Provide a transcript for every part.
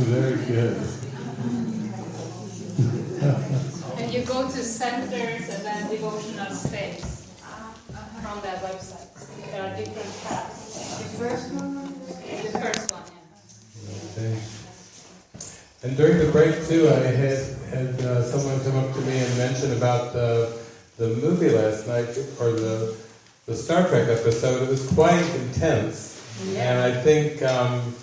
Very good. and you go to centers and then devotional space from that website. There are different tabs. The first one? The first one, yeah. Okay. And during the break too, I had had uh, someone come up to me and mention about the the movie last night or the the Star Trek episode. It was quite intense, Yeah. and I think um,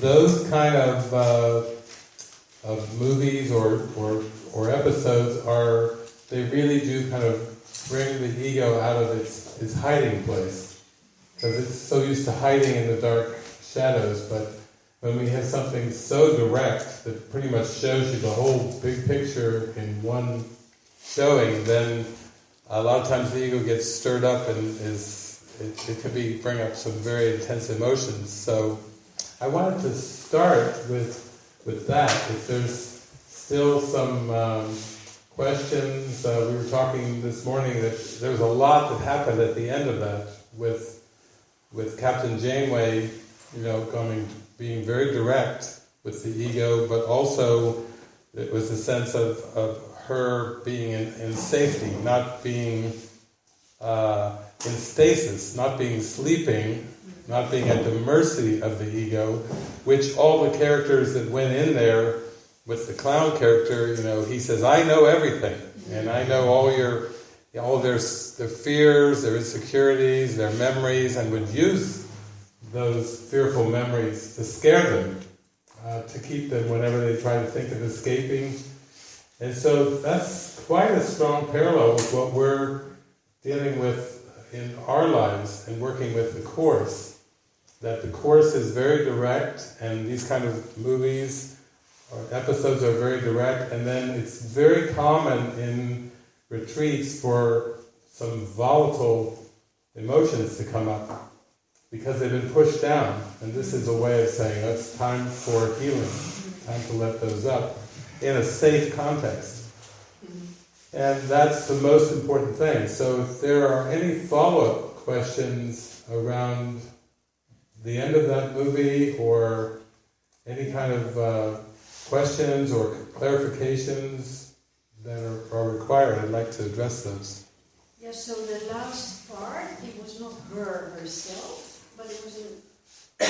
those kind of uh, of movies or, or or episodes are they really do kind of bring the ego out of its its hiding place because it's so used to hiding in the dark shadows, but when we have something so direct that pretty much shows you the whole big picture in one showing, then a lot of times the ego gets stirred up and is it, it can be bring up some very intense emotions. So I wanted to start with with that. If there's still some um, questions, uh, we were talking this morning that there was a lot that happened at the end of that with with Captain Janeway, you know, coming being very direct with the ego, but also it was a sense of, of her being in, in safety, not being uh, in stasis, not being sleeping, not being at the mercy of the ego, which all the characters that went in there with the clown character, you know, he says, I know everything, and I know all your, all their, their fears, their insecurities, their memories, and would use those fearful memories to scare them, uh, to keep them whenever they try to think of escaping. And so that's quite a strong parallel with what we're dealing with in our lives and working with the Course. That the Course is very direct, and these kind of movies or episodes are very direct, and then it's very common in retreats for some volatile emotions to come up because they've been pushed down. And this is a way of saying oh, it's time for healing, time to let those up in a safe context. And that's the most important thing. So if there are any follow-up questions around the end of that movie or any kind of uh, questions or clarifications that are, are required, I'd like to address those. Yeah, so the last part, it was not her herself, but it was an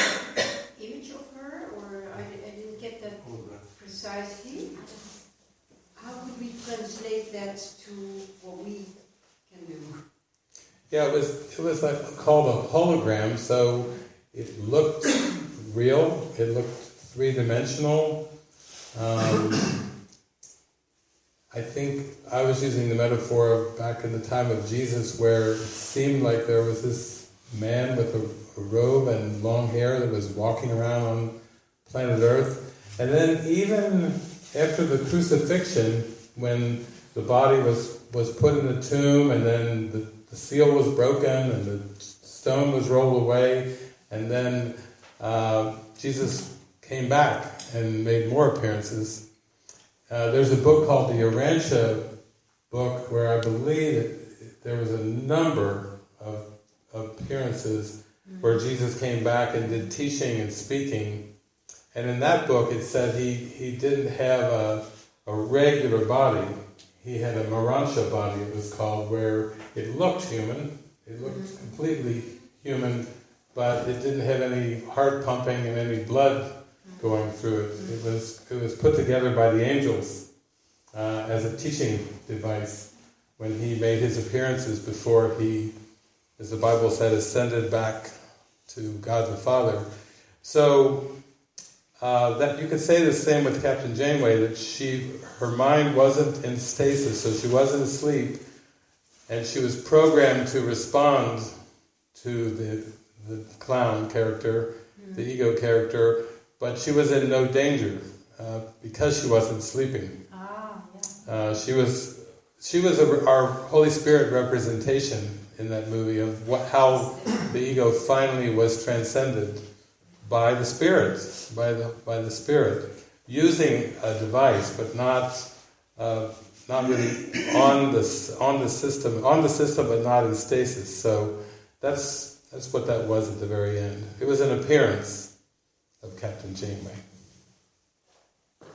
image of her, or I, I didn't get that precisely. How could we translate that to what we can do? Yeah, it was it was like called a hologram, so it looked real. It looked three dimensional. Um, I think I was using the metaphor back in the time of Jesus, where it seemed like there was this man with a, a robe and long hair that was walking around on planet Earth, and then even after the crucifixion, when the body was was put in the tomb, and then the, the seal was broken, and the stone was rolled away, and then uh, Jesus came back and made more appearances. Uh, there's a book called the Urantia book where I believe that there was a number of, of appearances where Jesus came back and did teaching and speaking. And in that book it said he, he didn't have a, a regular body. He had a morontia body, it was called, where it looked human. It looked completely human, but it didn't have any heart pumping and any blood going through it. It was it was put together by the angels uh, as a teaching device when he made his appearances before he, as the Bible said, ascended back to God the Father. So uh, that you could say the same with Captain Janeway that she her mind wasn't in stasis, so she wasn't asleep, and she was programmed to respond to the the clown character, the ego character but she was in no danger uh, because she wasn't sleeping. Ah, yeah. Uh, she was she was a, our Holy Spirit representation in that movie of what, how the ego finally was transcended by the Spirit, by the by the Spirit, using a device, but not uh, not really on the on the system on the system, but not in stasis. So that's that's what that was at the very end. It was an appearance of Captain Janeway.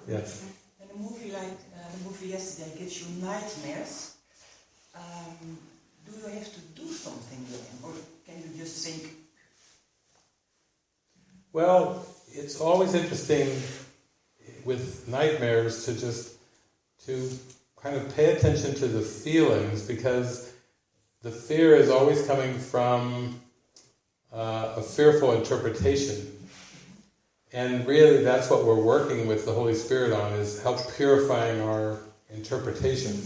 Yes. When a movie like uh, the movie yesterday gives you nightmares, um, do you have to do something with them, or can you just think? Well, it's always interesting with nightmares to just to kind of pay attention to the feelings because the fear is always coming from uh, a fearful interpretation. And really that's what we're working with the Holy Spirit on is help purifying our interpretation.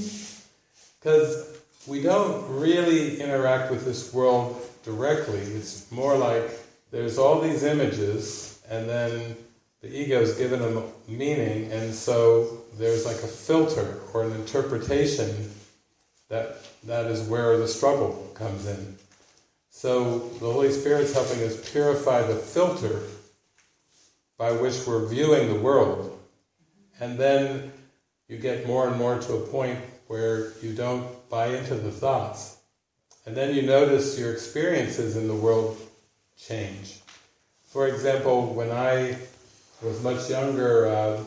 Because we don't really interact with this world directly. It's more like there's all these images and then the ego ego's given them meaning and so there's like a filter or an interpretation that that is where the struggle comes in. So the Holy Spirit's helping us purify the filter by which we're viewing the world. And then you get more and more to a point where you don't buy into the thoughts. And then you notice your experiences in the world change. For example, when I was much younger, uh,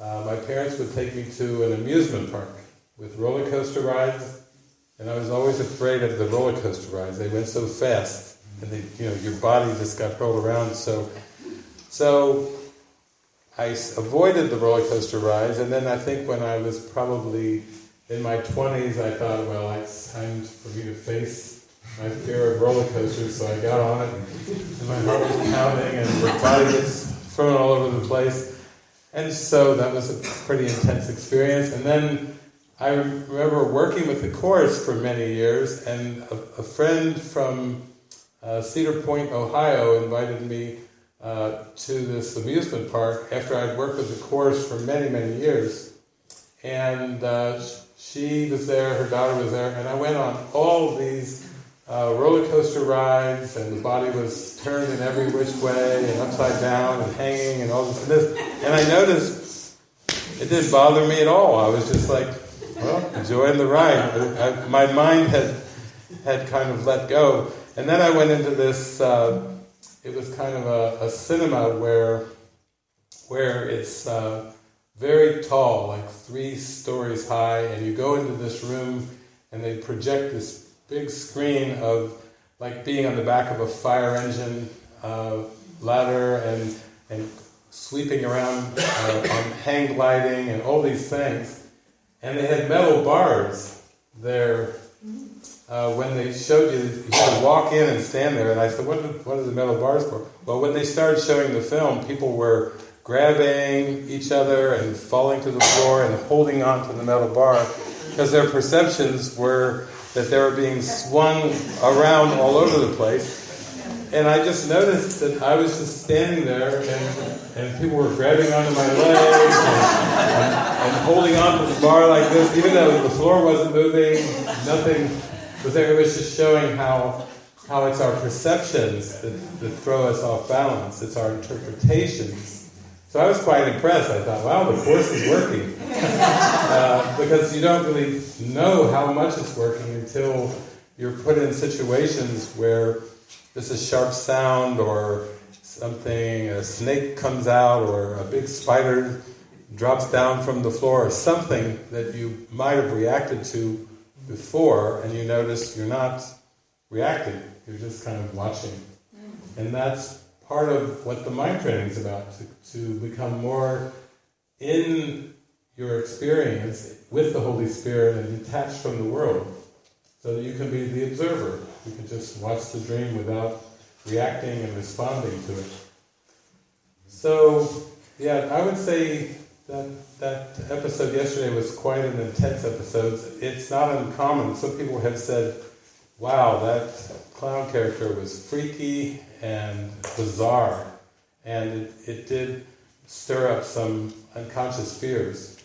uh, my parents would take me to an amusement park with roller coaster rides, and I was always afraid of the roller coaster rides. They went so fast, and they, you know, your body just got rolled around. So, so I avoided the roller coaster rides, and then I think when I was probably in my 20s, I thought, well, it's time for me to face my fear of roller coasters, so I got on it, and my heart was pounding, and my body gets thrown all over the place. And so that was a pretty intense experience. And then I remember working with the Course for many years, and a, a friend from uh, Cedar Point, Ohio, invited me uh, to this amusement park after I'd worked with the Course for many, many years. And uh, she was there, her daughter was there, and I went on all these uh, roller coaster rides, and the body was turned in every which way, and upside down, and hanging, and all this and this. And I noticed it didn't bother me at all. I was just like, well, enjoying the ride. My mind had had kind of let go, and then I went into this. Uh, it was kind of a, a, cinema where where it's uh, very tall, like three stories high, and you go into this room, and they project this big screen of like being on the back of a fire engine uh, ladder and and sweeping around uh, on hang gliding and all these things. And they had metal bars there. Uh, when they showed you, you had to walk in and stand there. And I said, what are, what are the metal bars for? Well, when they started showing the film, people were grabbing each other and falling to the floor and holding on to the metal bar because their perceptions were that they were being swung around all over the place. And I just noticed that I was just standing there and, and people were grabbing onto my legs and, and, and holding onto the bar like this, even though the floor wasn't moving, nothing was there. It was just showing how, how it's our perceptions that, that throw us off balance. It's our interpretations so I was quite impressed. I thought, wow, the course is working. uh, because you don't really know how much it's working until you're put in situations where there's a sharp sound or something, a snake comes out or a big spider drops down from the floor or something that you might have reacted to before and you notice you're not reacting, you're just kind of watching. Mm. And that's part of what the mind training is about, to, to become more in your experience with the Holy Spirit and detached from the world, so that you can be the observer. You can just watch the dream without reacting and responding to it. So, yeah, I would say that that episode yesterday was quite an intense episode. It's not uncommon. Some people have said, wow, that clown character was freaky and bizarre, and it, it did stir up some unconscious fears.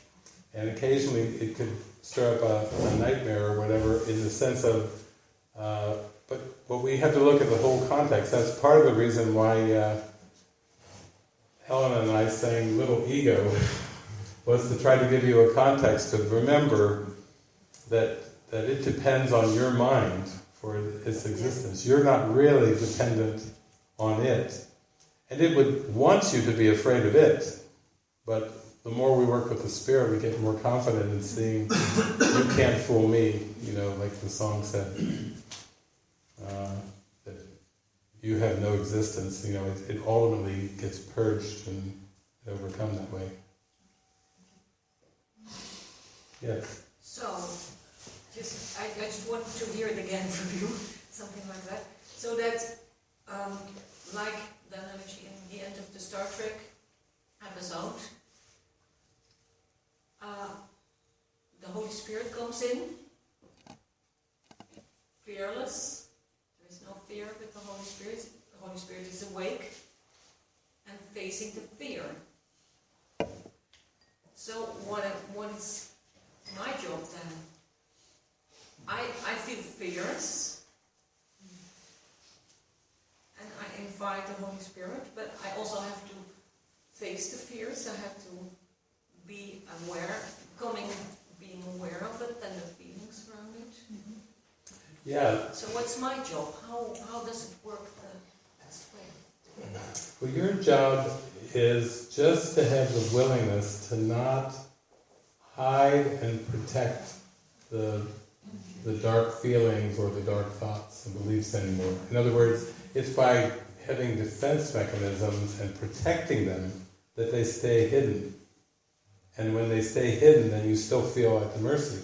And occasionally it could stir up a, a nightmare or whatever in the sense of, uh, but, we have to look at the whole context. That's part of the reason why uh, Helen and I sang Little Ego was to try to give you a context to remember that, that it depends on your mind for its existence. You're not really dependent on it. And it would want you to be afraid of it, but the more we work with the spirit, we get more confident in seeing you can't fool me. You know, like the song said, uh, that you have no existence. You know, it, it ultimately gets purged and overcome that way. Yes. So, just I, I just want to hear it again from you, something like that. So that, um, like the analogy in the end of the Star Trek episode, uh, the Holy Spirit comes in, fearless. Fear with the Holy Spirit. The Holy Spirit is awake and facing the fear. So what what is my job then? I, I feel fears. And I invite the Holy Spirit, but I also have to face the fears. I have to be aware, coming, being aware of it and the. Yeah. So what's my job? How, how does it work the best way? Well, your job is just to have the willingness to not hide and protect the, the dark feelings or the dark thoughts and beliefs anymore. In other words, it's by having defense mechanisms and protecting them that they stay hidden. And when they stay hidden, then you still feel at the mercy.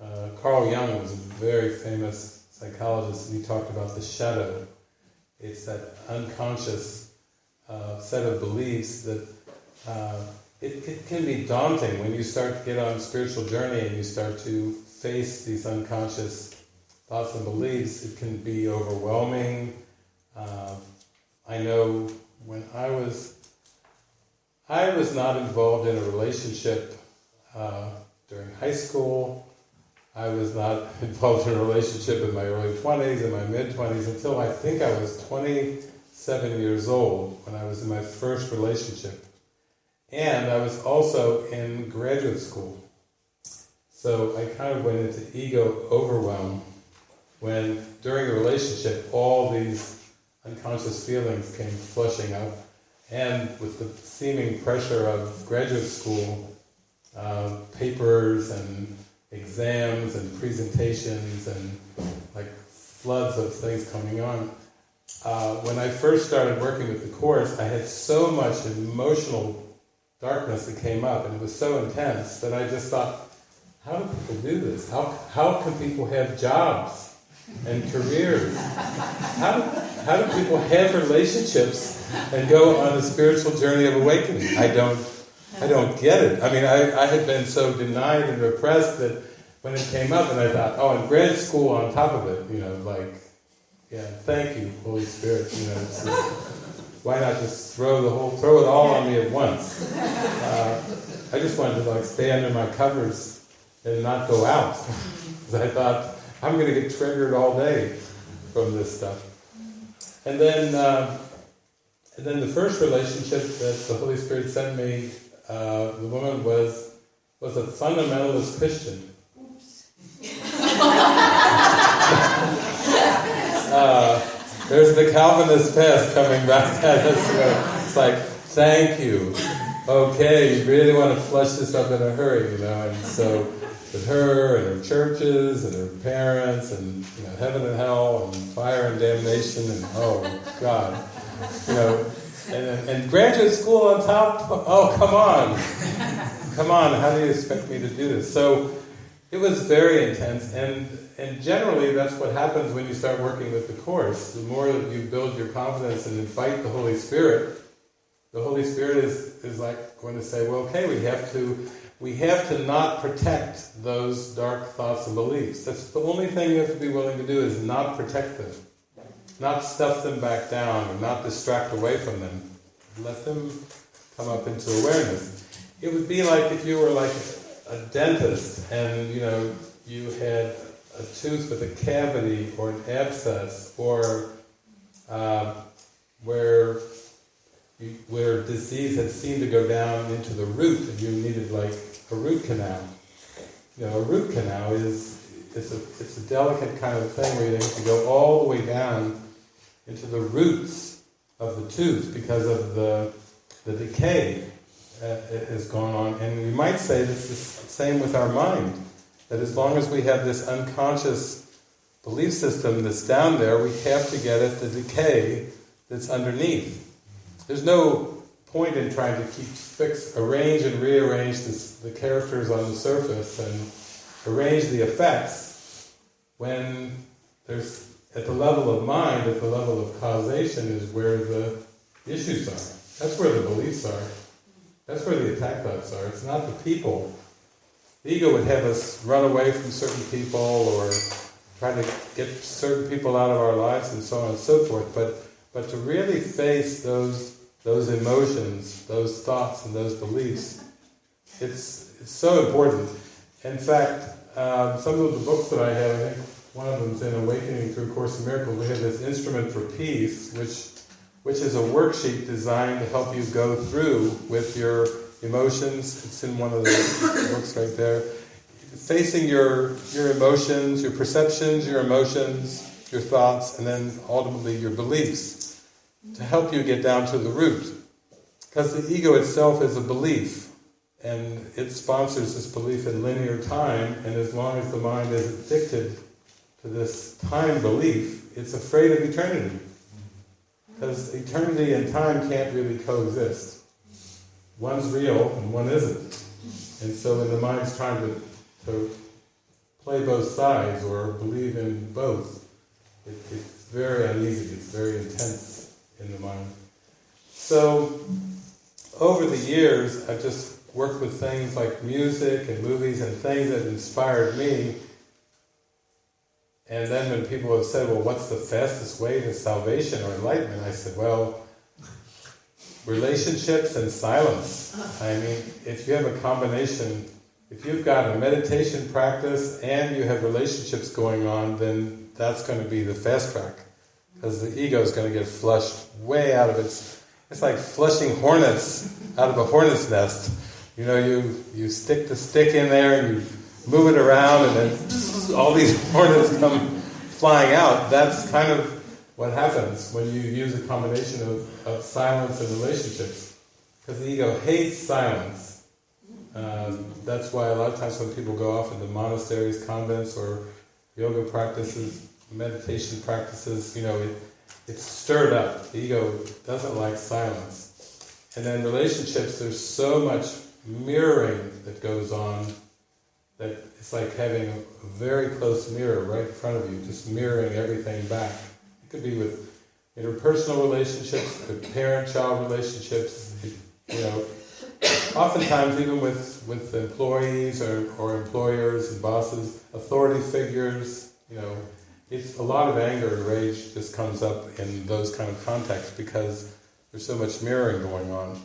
Uh, Carl Jung was a very famous psychologist, and he talked about the shadow. It's that unconscious uh, set of beliefs that uh, it, it, can be daunting when you start to get on a spiritual journey and you start to face these unconscious thoughts and beliefs. It can be overwhelming. Uh, I know when I was, I was not involved in a relationship uh, during high school. I was not involved in a relationship in my early 20s and my mid 20s until I think I was 27 years old when I was in my first relationship. And I was also in graduate school. So I kind of went into ego overwhelm when during a relationship all these unconscious feelings came flushing up. And with the seeming pressure of graduate school, uh, papers and exams and presentations and like floods of things coming on. Uh, when I first started working with the Course, I had so much emotional darkness that came up, and it was so intense that I just thought, how do people do this? How, how can people have jobs and careers? How do, how do people have relationships and go on a spiritual journey of awakening? I don't, I don't get it. I mean, I, I had been so denied and repressed that when it came up, and I thought, oh, and grad school on top of it, you know, like, yeah, thank you, Holy Spirit, you know, just, why not just throw the whole, throw it all on me at once? Uh, I just wanted to like stay under my covers and not go out, because I thought I'm going to get triggered all day from this stuff. And then, uh, and then the first relationship that the Holy Spirit sent me, uh, the woman was was a fundamentalist Christian. uh, there's the Calvinist past coming back at us. It's like, thank you. Okay, you really want to flush this up in a hurry, you know. And so, with her and her churches and her parents and you know heaven and hell and fire and damnation and oh God, you know, and, and graduate school on top. Oh come on, come on. How do you expect me to do this? So it was very intense and and generally that's what happens when you start working with the course the more that you build your confidence and invite the holy spirit the holy spirit is, is like going to say well okay we have to we have to not protect those dark thoughts and beliefs that's the only thing you have to be willing to do is not protect them not stuff them back down or not distract away from them let them come up into awareness it would be like if you were like a dentist and you know you had a tooth with a cavity or an abscess or uh, where where disease had seemed to go down into the root and you needed like a root canal. You know, a root canal is it's a it's a delicate kind of thing where you have to go all the way down into the roots of the tooth because of the the decay uh, is going on. And we might say this is the same with our mind. That as long as we have this unconscious belief system that's down there, we have to get at the decay that's underneath. There's no point in trying to keep fix, arrange and rearrange this, the characters on the surface and arrange the effects when there's at the level of mind, at the level of causation, is where the issues are. That's where the beliefs are. That's where the attack thoughts are. It's not the people. The ego would have us run away from certain people or try to get certain people out of our lives and so on and so forth. But but to really face those those emotions, those thoughts, and those beliefs, it's it's so important. In fact, um, some of the books that I have, I think one of them's in Awakening Through Course in Miracles. We have this instrument for peace, which which is a worksheet designed to help you go through with your emotions. It's in one of the books right there. Facing your, your emotions, your perceptions, your emotions, your thoughts, and then ultimately your beliefs to help you get down to the root. Because the ego itself is a belief, and it sponsors this belief in linear time, and as long as the mind is addicted to this time belief, it's afraid of eternity. Because eternity and time can't really coexist. One's real and one isn't. And so when the mind's trying to, to play both sides or believe in both, it, it's very uneasy, it's very intense in the mind. So over the years, I've just worked with things like music and movies and things that inspired me. And then when people have said, well, what's the fastest way to salvation or enlightenment? I said, well, relationships and silence. I mean, if you have a combination, if you've got a meditation practice and you have relationships going on, then that's going to be the fast track. Because the ego is going to get flushed way out of its... It's like flushing hornets out of a hornet's nest. You know, you, you stick the stick in there and you move it around and then all these hornets come flying out. That's kind of what happens when you use a combination of, of silence and relationships. Because the ego hates silence. Um, that's why a lot of times when people go off into monasteries, convents, or yoga practices, meditation practices, you know, it, it's stirred up. The ego doesn't like silence. And then relationships, there's so much mirroring that goes on that it's like having a very close mirror right in front of you, just mirroring everything back. It could be with interpersonal relationships, with parent-child relationships, you know, oftentimes even with, with employees or, or employers and bosses, authority figures, you know, it's a lot of anger and rage just comes up in those kind of contexts because there's so much mirroring going on.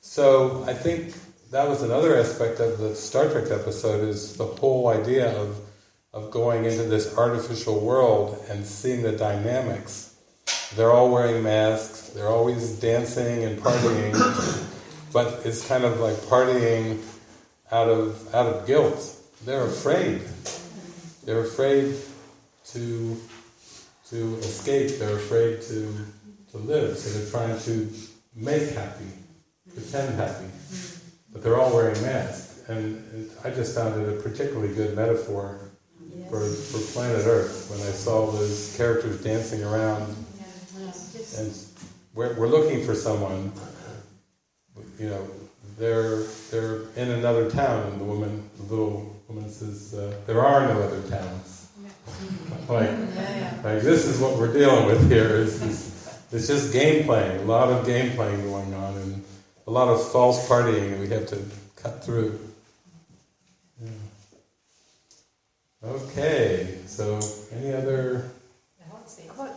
So I think that was another aspect of the Star Trek episode is the whole idea of of going into this artificial world and seeing the dynamics. They're all wearing masks, they're always dancing and partying, but it's kind of like partying out of out of guilt. They're afraid. They're afraid to to escape, they're afraid to to live, so they're trying to make happy, pretend happy. But they're all wearing masks. And, I just found it a particularly good metaphor Yes. for, for planet Earth when I saw those characters dancing around. And we're, we're looking for someone, you know, they're, they're in another town, and the woman, the little woman says, uh, there are no other towns. like, like, this is what we're dealing with here, is this, it's just game playing, a lot of game playing going on, and a lot of false partying we have to cut through. Yeah. Okay, so any other? What,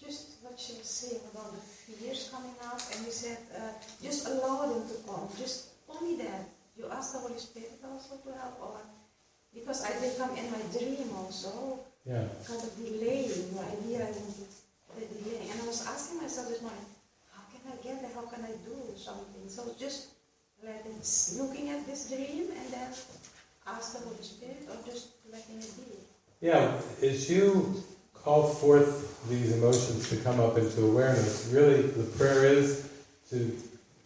just what she was saying about the fears coming up, and you said uh, just allow them to come, just only that. You ask the Holy Spirit also to help, or because I did come in my dream also, yeah. Kind of delaying the idea and the delay, and I was asking myself this morning, how can I get there? How can I do something? So just letting, looking at this dream, and then ask the Holy Spirit, or just letting it be. yeah as you call forth these emotions to come up into awareness really the prayer is to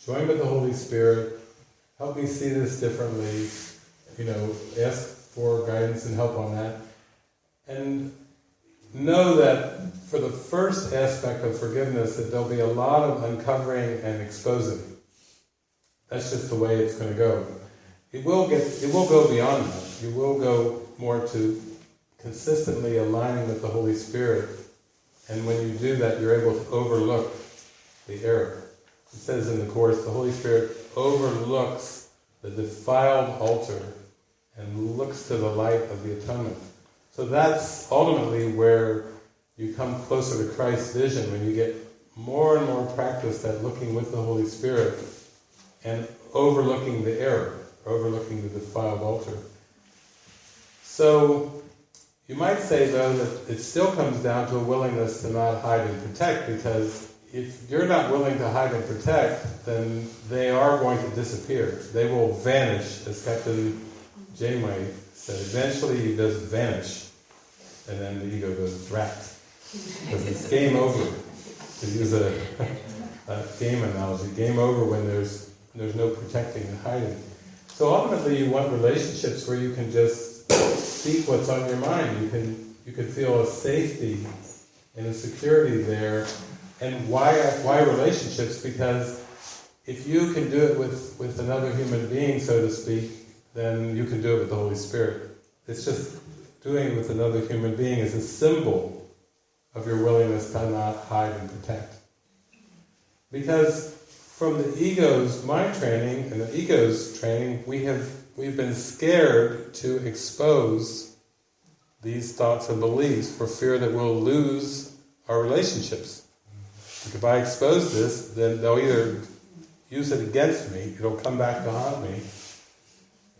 join with the Holy Spirit help me see this differently. You know, ask for guidance and help on that. And know that for the first aspect of forgiveness, that there'll be a lot of uncovering and exposing. That's just the way it's going to go. It will get, it will go beyond that. You will go more to consistently aligning with the Holy Spirit. And when you do that, you're able to overlook the error. It says in the Course, the Holy Spirit overlooks the defiled altar and looks to the light of the atonement. So that's ultimately where you come closer to Christ's vision when you get more and more practice at looking with the Holy Spirit and overlooking the error, overlooking the defiled altar. So you might say though that it still comes down to a willingness to not hide and protect because if you're not willing to hide and protect, then they are going to disappear. They will vanish, as Captain Janeway said. Eventually you just vanish, and then the ego goes rat. Game over. To use a, a game analogy, game over when there's there's no protecting and hiding. So ultimately, you want relationships where you can just speak what's on your mind. You can you can feel a safety and a security there. And why why relationships? Because if you can do it with, with another human being, so to speak, then you can do it with the Holy Spirit. It's just doing it with another human being is a symbol of your willingness to not hide and protect. Because from the ego's mind training and the ego's training, we have we've been scared to expose these thoughts and beliefs for fear that we'll lose our relationships. If I expose this, then they'll either use it against me, it'll come back to haunt me,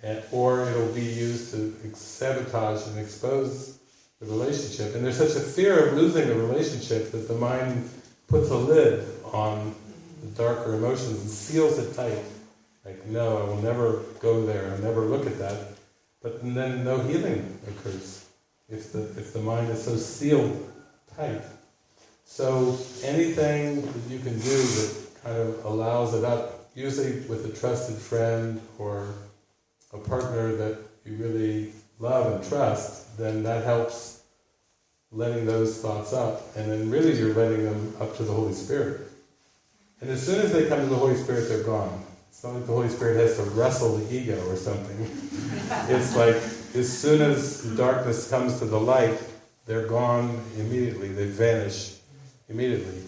and, or it'll be used to sabotage and expose the relationship. And there's such a fear of losing the relationship that the mind puts a lid on the darker emotions and seals it tight. Like, no, I will never go there, I'll never look at that. But then no healing occurs if the, if the mind is so sealed tight. So anything that you can do that kind of allows it up, usually with a trusted friend or a partner that you really love and trust, then that helps letting those thoughts up. And then really you're letting them up to the Holy Spirit. And as soon as they come to the Holy Spirit, they're gone. It's not like the Holy Spirit has to wrestle the ego or something. it's like as soon as darkness comes to the light, they're gone immediately. They vanish immediately.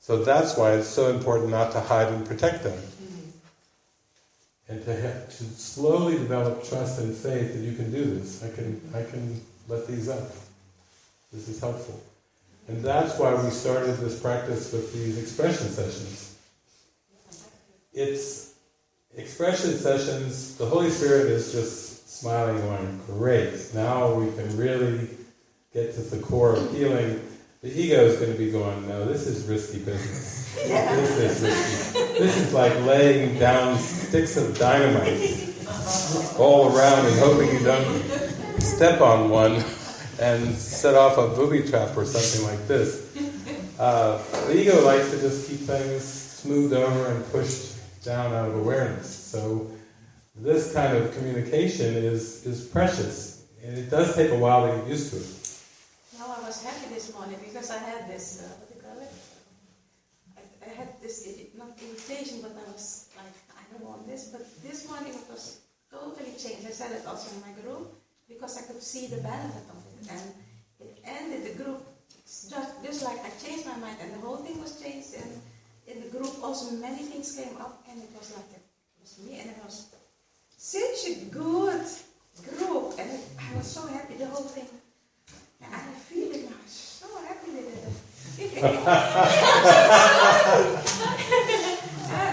So that's why it's so important not to hide and protect them. And to, have, to slowly develop trust and faith that you can do this. I can, I can let these up. This is helpful. And that's why we started this practice with these expression sessions. It's expression sessions, the Holy Spirit is just smiling, going, great, now we can really get to the core of healing. The ego is going to be going, no, this is risky business. This is risky. This is like laying down sticks of dynamite all around and hoping you don't step on one and set off a booby trap or something like this. Uh, the ego likes to just keep things smoothed over and pushed down out of awareness. So this kind of communication is, is precious. And it does take a while to get used to it. No, I was happy this morning because I had this, uh, what do you call it? I, I had this, not invitation, but I was like, I don't want this. But this morning it was totally changed. I said it also in my group because I could see the benefit of it. And it ended the group just, just like I changed my mind and the whole thing was changed. And in the group also many things came up and it was like, it was me and it was such a good group. And I was so happy, the whole thing. I feel it now, so happy with it. uh,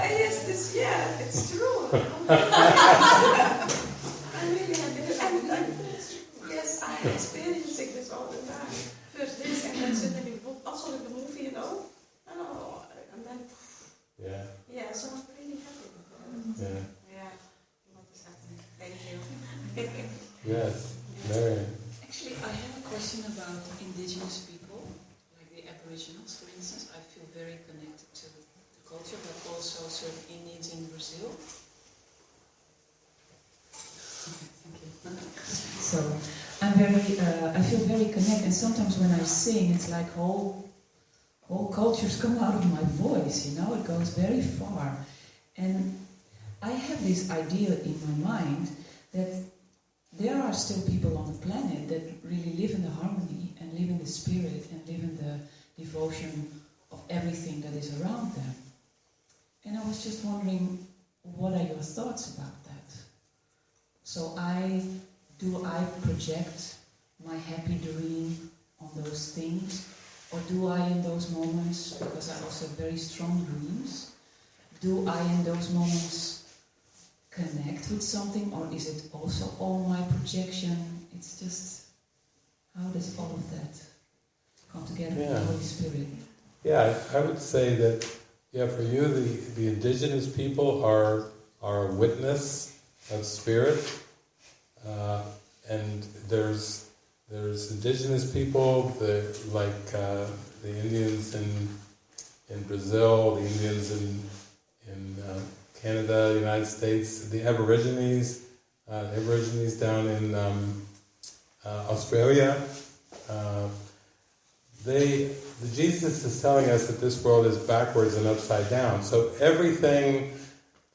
yes, this, yeah, it's true. I'm really happy. And, and, yes, I'm experiencing this all the time. First this, and then suddenly also with the movie, you know. Oh, and then, Yeah, yeah, so I'm really happy yeah. Yeah, what is happening? Thank you. Yes, Marion. Actually, I have a question about indigenous people, like the Aboriginals, for instance. I feel very connected to the culture, but also certain Indians in Brazil. So I'm very, uh, I feel very connected. And sometimes when I sing, it's like whole, whole cultures come out of my voice. You know, it goes very far. And I have this idea in my mind that there are still people on the planet that really live in the harmony and live in the spirit and live in the devotion of everything that is around them. And I was just wondering, what are your thoughts about that? So I do I project my happy dream on those things? Or do I in those moments, because I also have very strong dreams, do I in those moments connect with something or is it also all my projection? It's just how does all of that come together with Yeah. the Holy Spirit? Yeah, I I would say that, yeah, for you, the, the indigenous people are, are a witness of spirit. Uh, and there's, there's indigenous people, the, like uh, the Indians in, in Brazil, the Indians in, in uh, Canada, the United States, the Aborigines, uh, the Aborigines down in um, uh, Australia. They, the Jesus is telling us that this world is backwards and upside down. So everything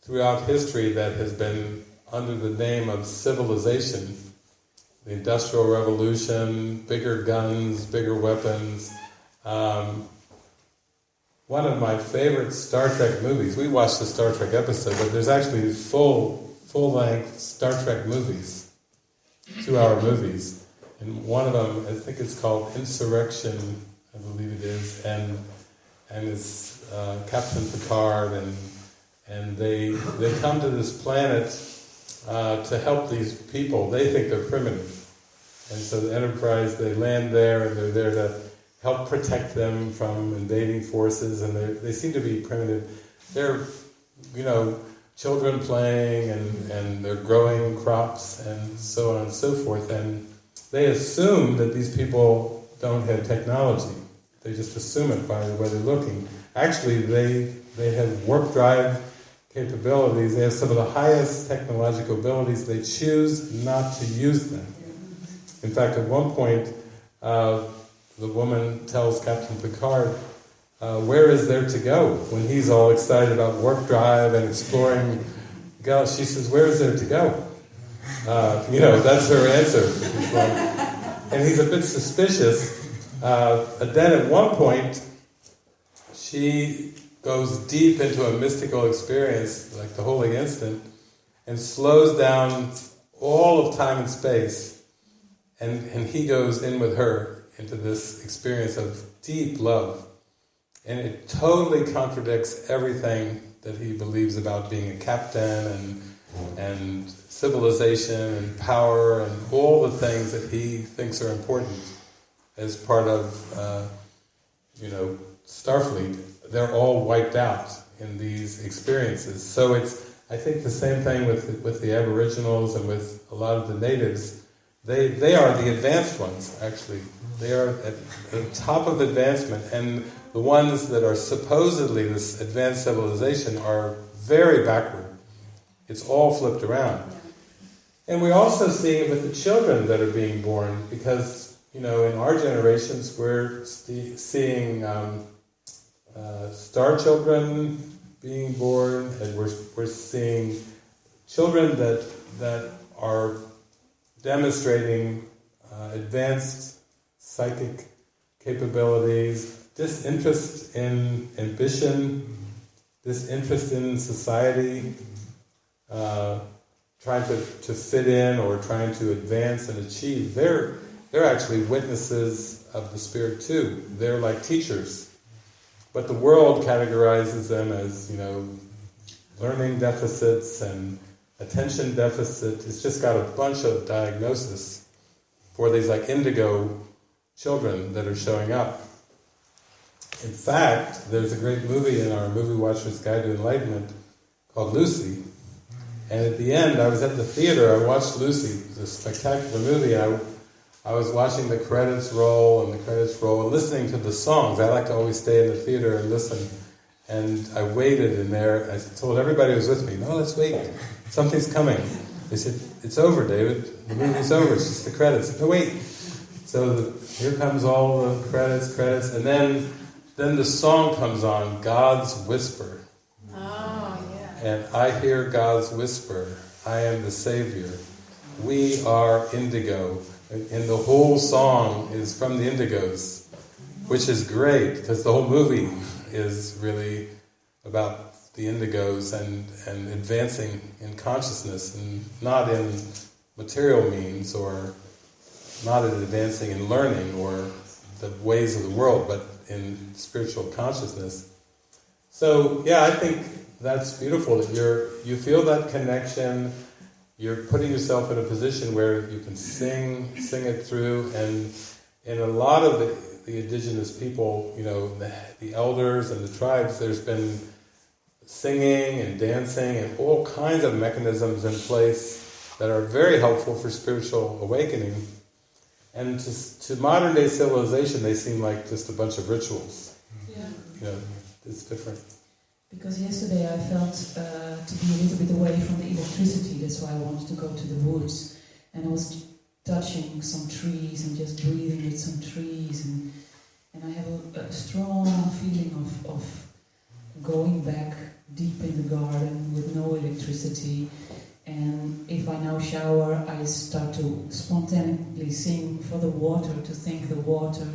throughout history that has been under the name of civilization, the Industrial Revolution, bigger guns, bigger weapons. Um, one of my favorite Star Trek movies. We watched the Star Trek episode, but there's actually full full length Star Trek movies, two hour movies. And one of them, I think it's called Insurrection, I believe it is, and and it's uh, Captain Picard, and and they they come to this planet uh, to help these people. They think they're primitive, and so the Enterprise they land there, and they're there to help protect them from invading forces, and they they seem to be primitive. They're you know children playing, and and they're growing crops, and so on and so forth, and they assume that these people don't have technology. They just assume it by the way they're looking. Actually, they they have warp drive capabilities. They have some of the highest technological abilities. They choose not to use them. In fact, at one point, uh, the woman tells Captain Picard, uh, "Where is there to go?" When he's all excited about warp drive and exploring. She says, "Where is there to go?" Uh, you know, that's her answer. And he's a bit suspicious. Uh, but then at one point, she goes deep into a mystical experience, like the holy instant, and slows down all of time and space. And, and he goes in with her into this experience of deep love. And it totally contradicts everything that he believes about being a captain and, and civilization and power and all the things that he thinks are important as part of, uh, you know, Starfleet. They're all wiped out in these experiences. So it's, I think, the same thing with with the Aboriginals and with a lot of the natives. They they are the advanced ones, actually. They are at the top of advancement, and the ones that are supposedly this advanced civilization are very backward. It's all flipped around. And we're also seeing it with the children that are being born, because, you know, in our generations, we're seeing um, uh, star children being born, and we're, we're seeing children that, that are demonstrating uh, advanced psychic capabilities, disinterest in ambition, disinterest in society, uh, trying to, to fit in or trying to advance and achieve. They're, they're actually witnesses of the Spirit too. They're like teachers. But the world categorizes them as, you know, learning deficits and attention deficit. It's just got a bunch of diagnosis for these like indigo children that are showing up. In fact, there's a great movie in our Movie Watcher's Guide to Enlightenment called Lucy. And at the end, I was at the theater, I watched Lucy, it was a spectacular movie. I, I was watching the credits roll and the credits roll and listening to the songs. I like to always stay in the theater and listen. And I waited in there. I told everybody who was with me, no, let's wait. Something's coming. They said, "It's over, David. The movie's over. It's just the credits." No, wait. So the, here comes all the credits, credits, and then then the song comes on, God's Whisper. And I hear God's whisper. I am the Savior. We are indigo, and the whole song is from the Indigos, which is great because the whole movie is really about the indigos and, and advancing in consciousness and not in material means or not in advancing in learning or the ways of the world, but in spiritual consciousness. So yeah, I think that's beautiful you're you feel that connection. You're putting yourself in a position where you can sing sing it through, and in a lot of the, the indigenous people, you know, the, the elders and the tribes, there's been singing and dancing and all kinds of mechanisms in place that are very helpful for spiritual awakening. And to, to modern day civilization, they seem like just a bunch of rituals. Yeah. You know, it's different. Because yesterday I felt uh, to be a little bit away from the electricity, that's why I wanted to go to the woods. And I was touching some trees and just breathing with some trees. And, and I have a, a strong feeling of, of going back deep in the garden with no electricity. And if I now shower, I start to spontaneously sing for the water, to thank the water.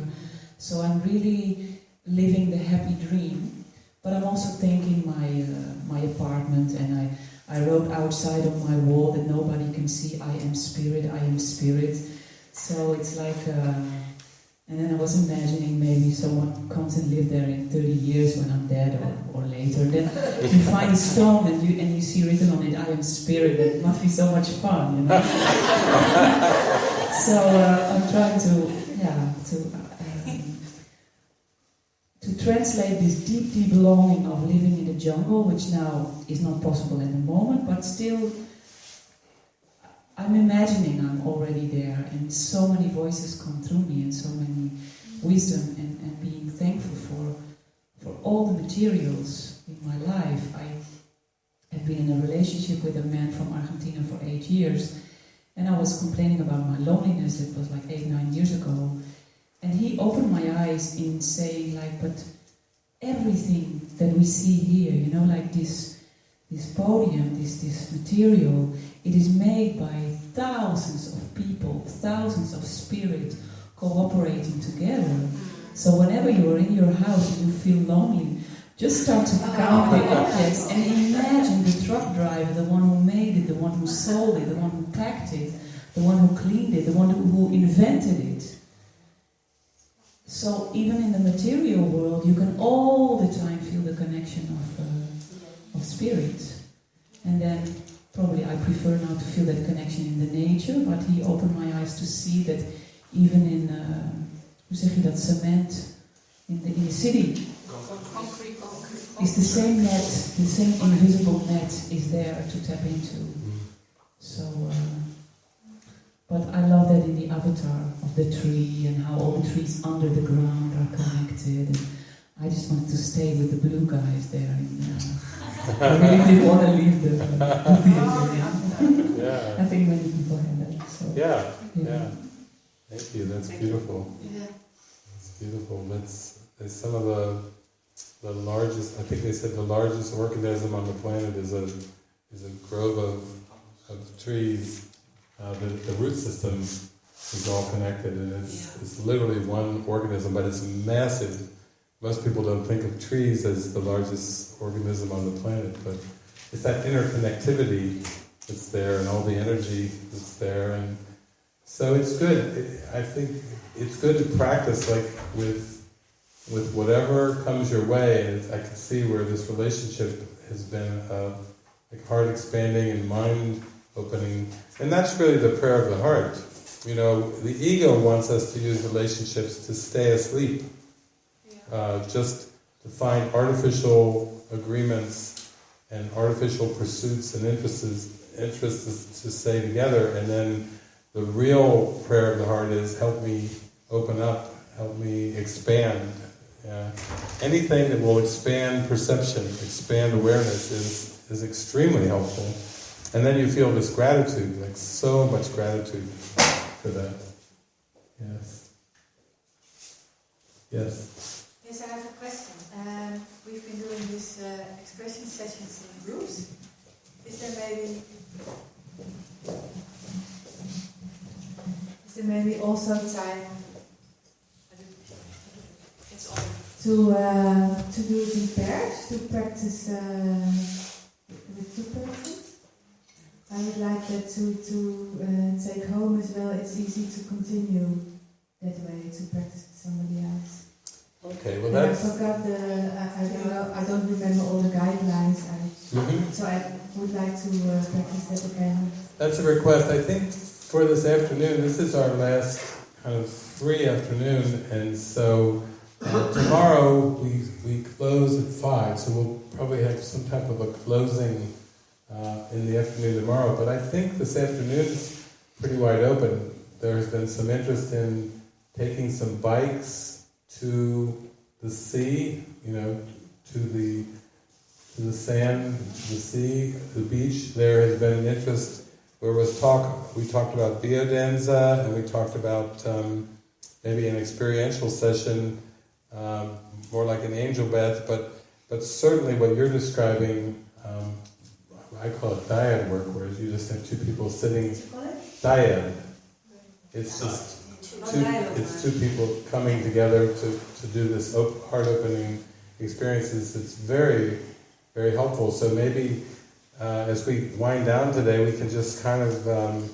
So I'm really living the happy dream. But I'm also thanking my uh, my apartment, and I, I wrote outside on my wall that nobody can see. I am spirit. I am spirit. So it's like, uh, and then I was imagining maybe someone comes and live there in 30 years when I'm dead or, or later. Then you find a stone and you and you see written on it, "I am spirit." That must be so much fun, you know. so uh, I'm trying to, yeah, to. Um, to translate this deep, deep longing of living in the jungle, which now is not possible at the moment, but still, I'm imagining I'm already there, and so many voices come through me, and so many wisdom, and, and being thankful for for all the materials in my life. I have been in a relationship with a man from Argentina for eight years, and I was complaining about my loneliness. It was like eight, nine years ago. And he opened my eyes in saying, like, but everything that we see here, you know, like this, this podium, this, this material, it is made by thousands of people, thousands of spirit cooperating together. So whenever you are in your house and you feel lonely, just start to count the objects and imagine the truck driver, the one who made it, the one who sold it, the one who packed it, the one who cleaned it, the one who invented it. So even in the material world, you can all the time feel the connection of, uh, of spirit. And then probably I prefer now to feel that connection in the nature, but he opened my eyes to see that even in, uh, hoe zeg je dat, cement, in the, in the city, Concrete, it's the same net, the same invisible net is there to tap into. So, uh, but I love that in the avatar of the tree and how all the trees under the ground are connected. And I just wanted to stay with the blue guys there. And, uh, I really didn't want to leave the, the theater. yeah. Yeah, I think many people have that. So, yeah, yeah. Thank you. That's beautiful. Yeah. It's beautiful. That's, that's some of the the largest. I think they said the largest organism on the planet is a is a grove of of trees. Uh, the the root system is all connected, and it's it's literally one organism, but it's massive. Most people don't think of trees as the largest organism on the planet, but it's that interconnectivity that's there, and all the energy that's there, and so it's good. It, I think it's good to practice like with with whatever comes your way. And I can see where this relationship has been uh, like heart expanding and mind opening, and that's really the prayer of the heart. You know, the ego wants us to use relationships to stay asleep, uh, just to find artificial agreements and artificial pursuits and interests, interests to stay together, and then the real prayer of the heart is, help me open up, help me expand. Yeah. Anything that will expand perception, expand awareness is, is extremely helpful. And then you feel this gratitude, like so much gratitude for that. Yes. Yes. Yes, I have a question. Um, we've been doing these uh, expression sessions in groups. Is there maybe is there maybe also time to uh, to do it in pairs to practice uh, with two persons? I would like that to to uh, take home as well. It's easy to continue that way to practice with somebody else. Okay, well And I forgot the, I, I don't know, I don't remember all the guidelines, I, Mhm. so I would like to uh, practice that again. That's a request. I think for this afternoon, this is our last kind of free afternoon, and so uh, tomorrow we, we close at 5, so we'll probably have some type of a closing uh, in the afternoon tomorrow. But I think this afternoon's pretty wide open. There has been some interest in taking some bikes to the sea, you know, to the to the sand, the sea, the beach. There has been an interest where was talk. We talked about biodanza, and we talked about um, maybe an experiential session, um, more like an angel bath. But but certainly what you're describing, um, I call it dyad work, whereas you just have two people sitting dyad. It's just two, it's two people coming together to, to do this op- heart opening experiences. It's very, very helpful. So maybe uh, as we wind down today, we can just kind of, um,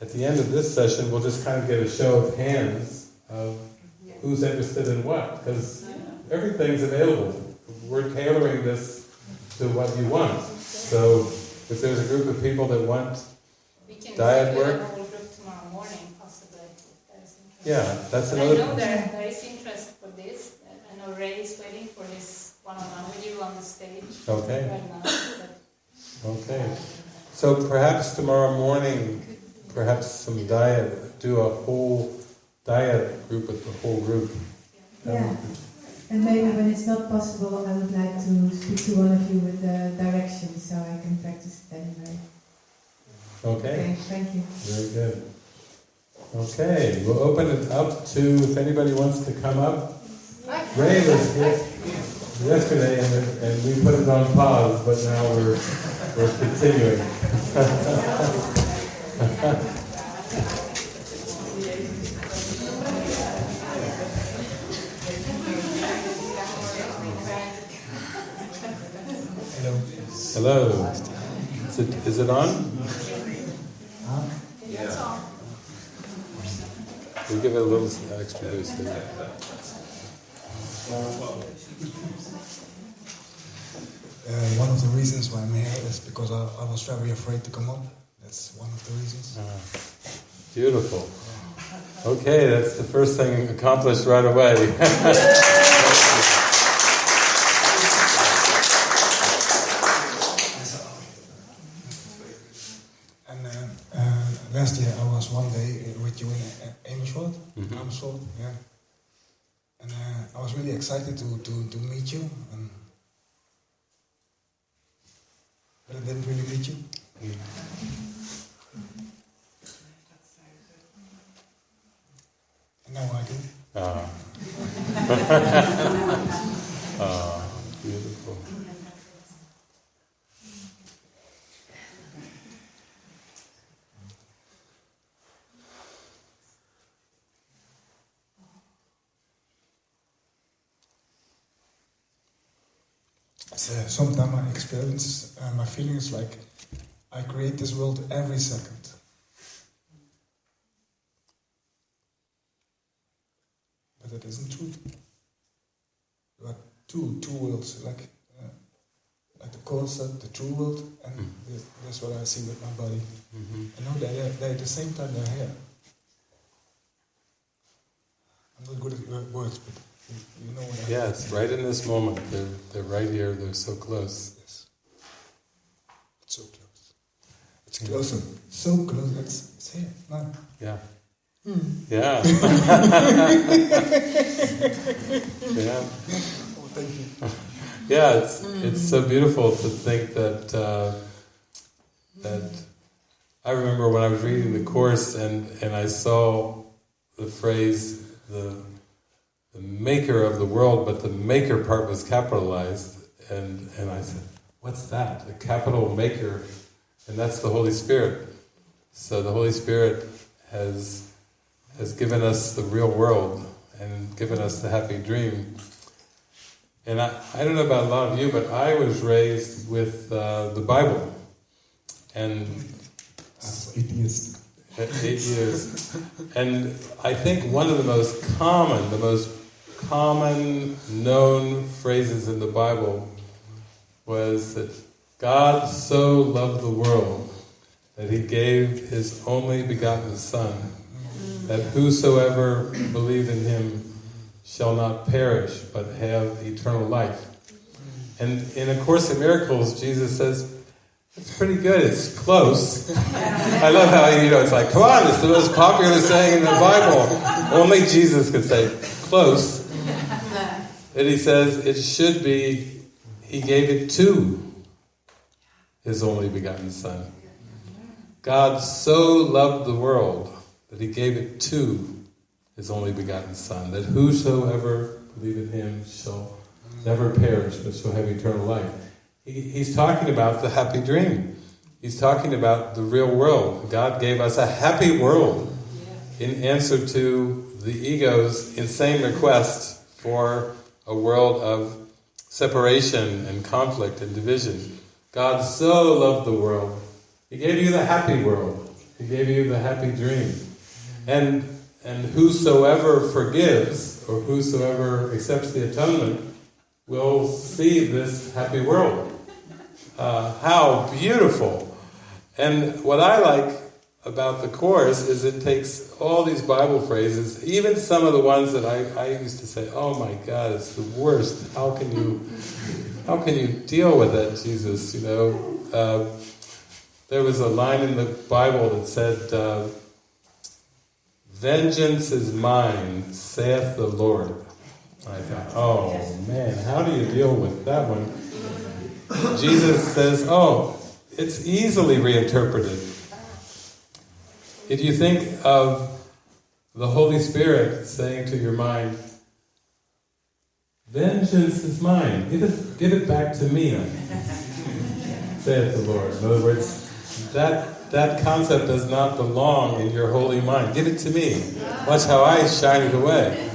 at the end of this session, we'll just kind of get a show of hands of who's interested in what, because everything's available. We're tailoring this to what you want. So if there's a group of people that want, We can Dyad work? a whole group tomorrow morning, possibly. if there's yeah, that's But I know there, there is interest for this. Uh, I know Ray is waiting for this one-on-one with you on the stage Okay. right now. But Okay. Uh, so perhaps tomorrow morning, perhaps some dyad, do a whole dyad group with the whole group. Yeah. Um, And maybe when it's not possible, I would like to speak to one of you with the directions so I can practice it anyway. Okay, thank you. very good. Okay, we'll open it up to if anybody wants to come up. Ray was here yesterday and, and we put it on pause, but now we're, we're continuing. Hello. Is it, is it on? Yeah. We'll give it a little extra boost there. Uh, one of the reasons why I'm here is because I, I was very afraid to come up. That's one of the reasons. Ah, Beautiful. Okay, that's the first thing accomplished right away. And uh, uh, last year I was one day with you in uh, Amersfoort, Yeah. And uh, I was really excited to, to, to meet you, and but I didn't really meet you. And now I do. Ah. ah, beautiful. So sometimes my experience, uh, my feeling is like I create this world every second. But that isn't true. There are two, two worlds, like uh, like the concept, the true world, and Mm. the, that's what I see with my body. Mhm. I know they're, they're at the same time they're here. I'm not good at wo- words, but you, you know what Yes, right in this moment. They're, they're right here, they're so close. Yes. It's so close. It's closer. So close. It's, it's here. No. Yeah. Hmm. Yeah. yeah. Oh, thank you. Yeah, it's it's so beautiful to think that uh, That I remember when I was reading the course and, and I saw the phrase the the maker of the world, but the maker part was capitalized, and and I said, what's that? A capital maker, and that's the Holy Spirit. So the Holy Spirit has has given us the real world and given us the happy dream. And I, I don't know about a lot of you, but I was raised with uh, the Bible. And As atheist. eight years. And I think one of the most common, the most common known phrases in the Bible was that God so loved the world that he gave his only begotten Son, that whosoever believe in him shall not perish but have eternal life. And in A Course in Miracles, Jesus says, it's pretty good, it's close. I love how, you know, it's like, come on, it's the most popular saying in the Bible. Only Jesus could say, close. And he says, it should be, he gave it to his only begotten Son. God so loved the world that he gave it to his only begotten Son, that whosoever believe in him shall never perish, but shall have eternal life. He, he's talking about the happy dream. He's talking about the real world. God gave us a happy world in answer to the ego's insane request for a world of separation and conflict and division. God so loved the world. He gave you the happy world. He gave you the happy dream. And and whosoever forgives or whosoever accepts the atonement will see this happy world. Uh, how beautiful! And what I like about the Course is it takes all these Bible phrases, even some of the ones that I, I used to say, oh my God, it's the worst. How can you, how can you deal with that, Jesus? You know, uh, there was a line in the Bible that said, uh, Vengeance is mine, saith the Lord. I thought, oh man, how do you deal with that one? Jesus says, oh, it's easily reinterpreted. If you think of the Holy Spirit saying to your mind, Vengeance is mine, give it, give it back to me, saith the Lord. In other words, that, that concept does not belong in your holy mind. Give it to me. Watch how I shine it away.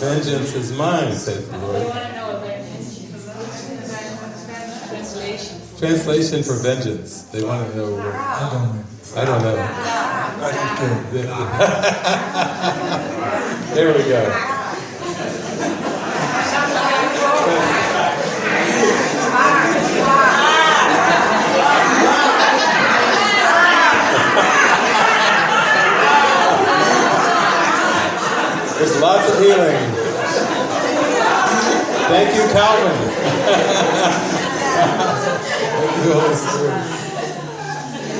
Vengeance is mine, saith the They Lord. want to know a translation. Translation for vengeance. They want to know. I don't know. I don't know. There we go. There's lots of healing. Thank you, Calvin. Thank you, Holy Spirit.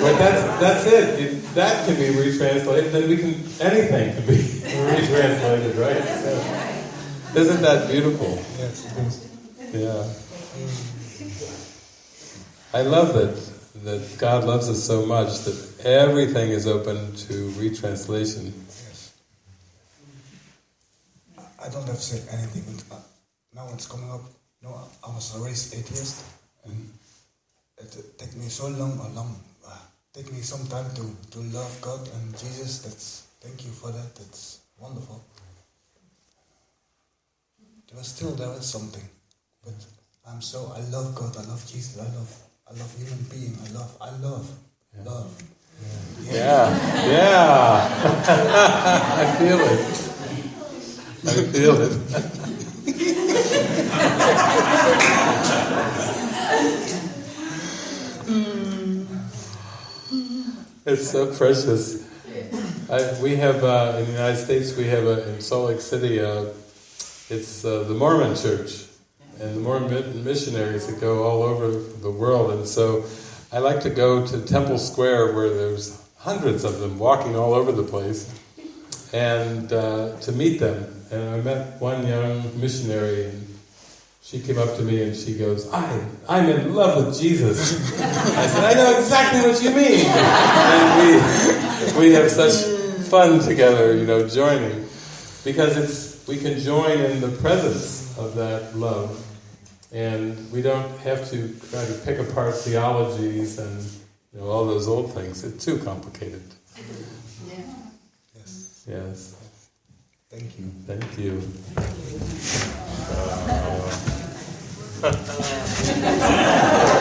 But that's that's it. If that can be retranslated, then we can anything can be retranslated, right? So, isn't that beautiful? Yes. Yeah. I love that that God loves us so much that everything is open to retranslation. Yes. I don't have to say anything, but uh, now it's coming up. No, I I was raised atheist, and it took me so long, a long, take me some time to, to love God and Jesus. That's thank you for that. That's wonderful. There was still there was something, but I'm so I love God. I love Jesus. I love I love human being. I love I love love. Yeah, yeah. I feel it. I feel it. It's so precious. I, we have uh, in the United States. We have a, in Salt Lake City. Uh, it's uh, the Mormon Church, and the Mormon missionaries that go all over the world. And so, I like to go to Temple Square, where there's hundreds of them walking all over the place, and uh, to meet them. And I met one young missionary, she came up to me and she goes, I, I'm in love with Jesus. I said, I know exactly what you mean. And we, we have such fun together, you know, joining. Because it's, we can join in the presence of that love. And we don't have to try to pick apart theologies and you know, all those old things. It's too complicated. Yeah. Yes. Yes. Thank you. Thank you. Yeah, yesterday when um,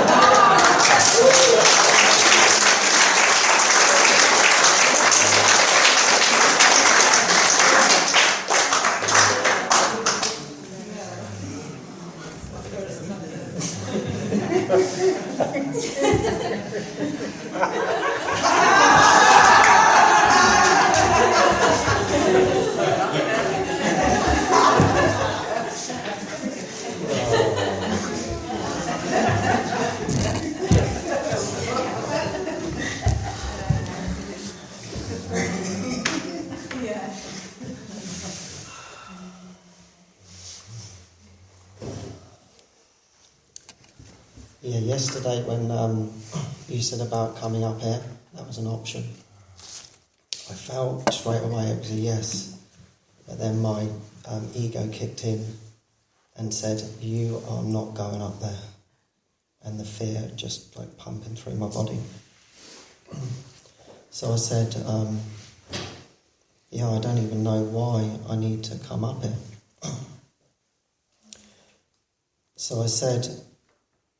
you said about coming up here, that was an option. I felt straight away it was a yes, but then my um, ego kicked in and said, "You are not going up there," and the fear just like pumping through my body. so I said, um, "Yeah, I don't even know why I need to come up here." so I said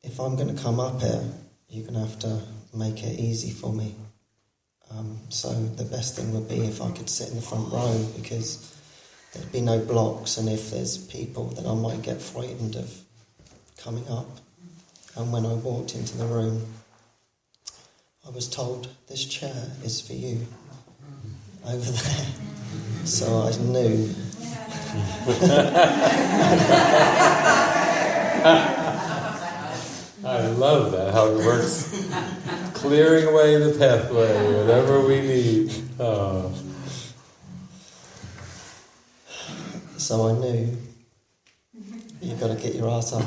if I'm going to come up here, you're going to have to make it easy for me. Um, so the best thing would be if I could sit in the front row because there'd be no blocks, and if there's people, then I might get frightened of coming up. And when I walked into the room, I was told this chair is for you over there. So I knew. I love that, how it works. Clearing away the pathway, whatever we need. Oh. So I knew you've got to get your ass up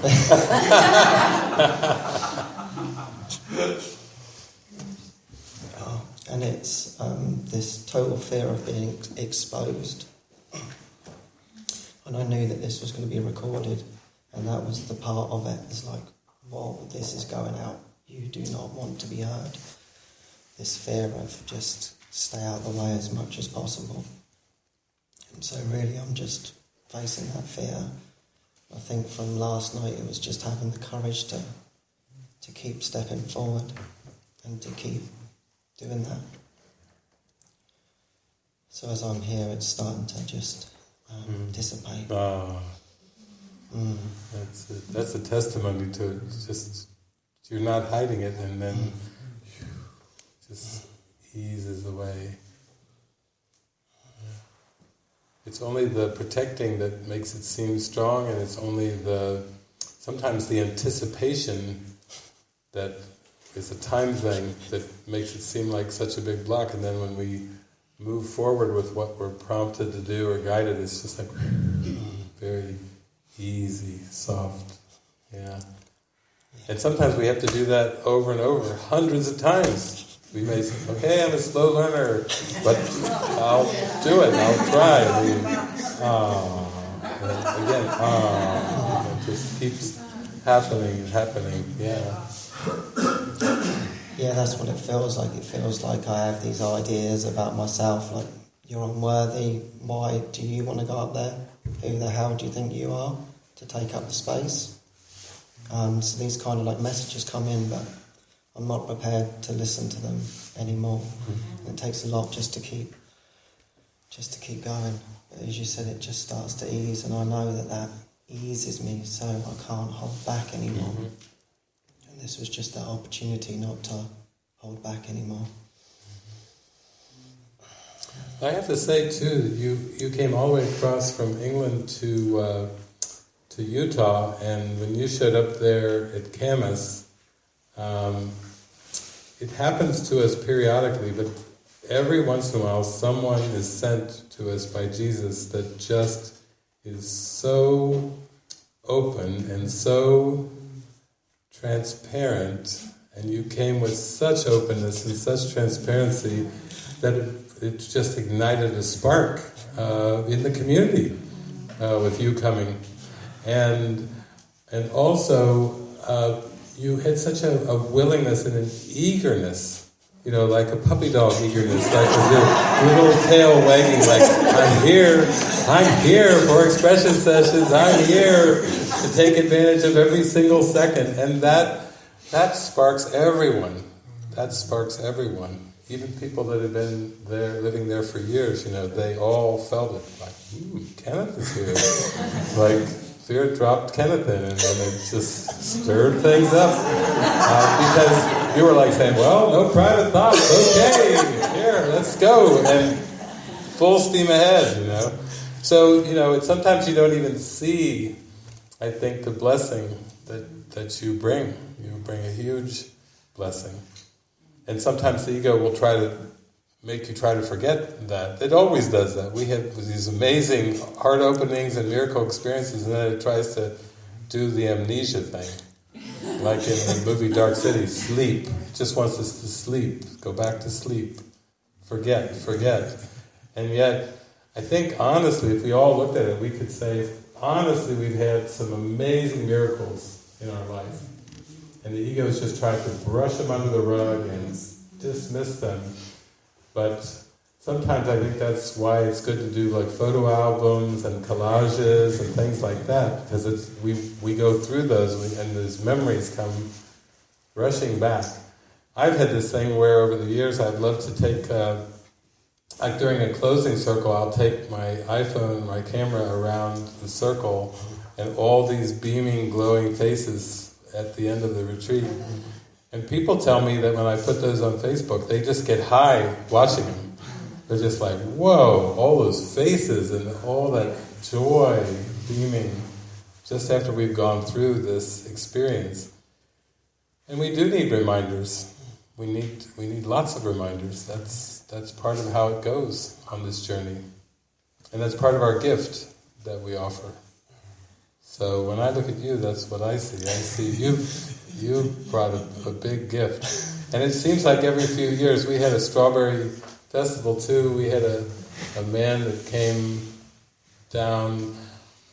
oh, and it's um, this total fear of being ex- exposed. And I knew that this was going to be recorded, and that was the part of it. It's like, whoa, this is going out. You do not want to be heard. This fear of just stay out of the way as much as possible. And so, really, I'm just facing that fear. I think from last night it was just having the courage to to keep stepping forward and to keep doing that. So as I'm here, it's starting to just um, Mm. dissipate. Ah, Mm. that's, a, that's a testimony to. Just, you're not hiding it, and then just eases away. It's only the protecting that makes it seem strong, and it's only the sometimes the anticipation that is a time thing that makes it seem like such a big block, and then when we move forward with what we're prompted to do or guided, it's just like very easy, soft. Yeah. And sometimes we have to do that over and over, hundreds of times. We may say, okay, I'm a slow learner, but I'll do it, I'll try. We, and again, ah, it just keeps happening and happening, yeah. Yeah, that's what it feels like. It feels like I have these ideas about myself, like you're unworthy. Why do you want to go up there? Who the hell do you think you are to take up the space? Um, so these kind of like messages come in, but I'm not prepared to listen to them anymore. It takes a lot just to keep, just to keep going. But as you said, it just starts to ease, and I know that that eases me, so I can't hold back anymore. And this was just that opportunity not to hold back anymore. I have to say too that you you came all the way across from England to uh, to Utah, and when you showed up there at Kamas, um, it happens to us periodically, but every once in a while, someone is sent to us by Jesus that just is so open and so transparent, and you came with such openness and such transparency that it, it just ignited a spark uh, in the community uh, with you coming, and and also uh, you had such a, a willingness and an eagerness you know, like a puppy dog eagerness, like your little tail wagging, like, I'm here, I'm here for expression sessions, I'm here to take advantage of every single second. And that, that sparks everyone. That sparks everyone. Even people that have been there, living there for years, you know, they all felt it. Like, ooh, Kenneth is here. like, Fear dropped Kenneth in, and, and it just stirred things up. Uh, because you were like saying, well, no private thoughts, okay, here, let's go. And full steam ahead, you know. So, you know, sometimes you don't even see, I think, the blessing that, that you bring. You bring a huge blessing. And sometimes the ego will try to make you try to forget that. It always does that. We have these amazing heart openings and miracle experiences, and then it tries to do the amnesia thing. Like in the movie Dark City, sleep. Just wants us to sleep, go back to sleep. Forget, forget. And yet, I think honestly, if we all looked at it, we could say, honestly, we've had some amazing miracles in our life. And the ego is just trying to brush them under the rug and dismiss them but sometimes I think that's why it's good to do like photo albums and collages and things like that, because it's, we, we go through those and those memories come rushing back. I've had this thing where over the years I've loved to take, uh, like during a closing circle, I'll take my iPhone, my camera around the circle, and all these beaming, glowing faces at the end of the retreat. And people tell me that when I put those on Facebook, they just get high watching them. They're just like, whoa, all those faces and all that joy beaming just after we've gone through this experience. And we do need reminders. We need we need lots of reminders. That's that's part of how it goes on this journey. And that's part of our gift that we offer. So when I look at you, that's what I see. I see you you brought a, a, big gift. And it seems like every few years, we had a strawberry festival too, we had a, a man that came down,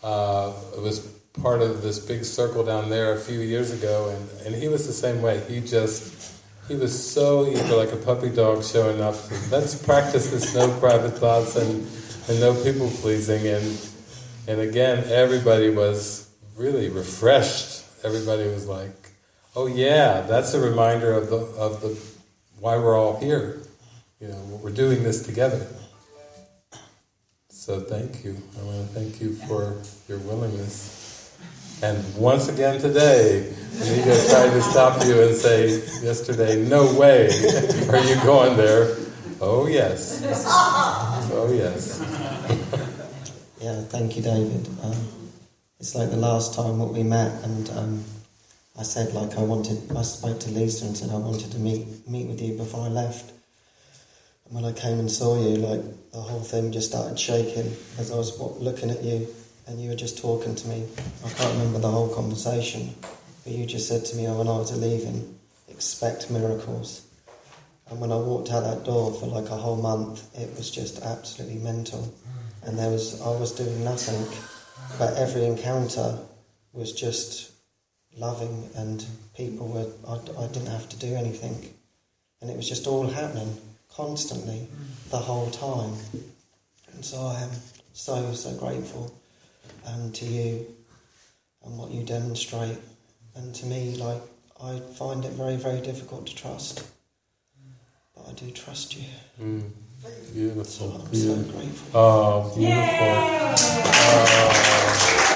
uh, it was part of this big circle down there a few years ago, and, and he was the same way. He just, he was so eager, like a puppy dog showing up. Let's practice this no private thoughts and, and no people pleasing. And, and again, everybody was really refreshed. Everybody was like, oh yeah, that's a reminder of the of the why we're all here. You know, we're doing this together. So thank you. I want to thank you for your willingness. And once again today, Amiga tried to stop you and say yesterday, no way are you going there. Oh yes. Oh yes. yeah, thank you, David. Um, it's like the last time that we met and um, I said like I wanted, I spoke to Lisa and said I wanted to meet meet with you before I left. And when I came and saw you, like the whole thing just started shaking as I was looking at you, and you were just talking to me. I can't remember the whole conversation, but you just said to me, "Oh, when I was leaving, expect miracles." And when I walked out that door for like a whole month, it was just absolutely mental. And there was I was doing nothing, but every encounter was just loving and people were, I, I didn't have to do anything. And it was just all happening constantly the whole time. And so I am so, so grateful um, to you and what you demonstrate. And to me, like, I find it very, very difficult to trust. But I do trust you. Mm. Beautiful. So I'm beautiful. so grateful. Oh, beautiful. Oh.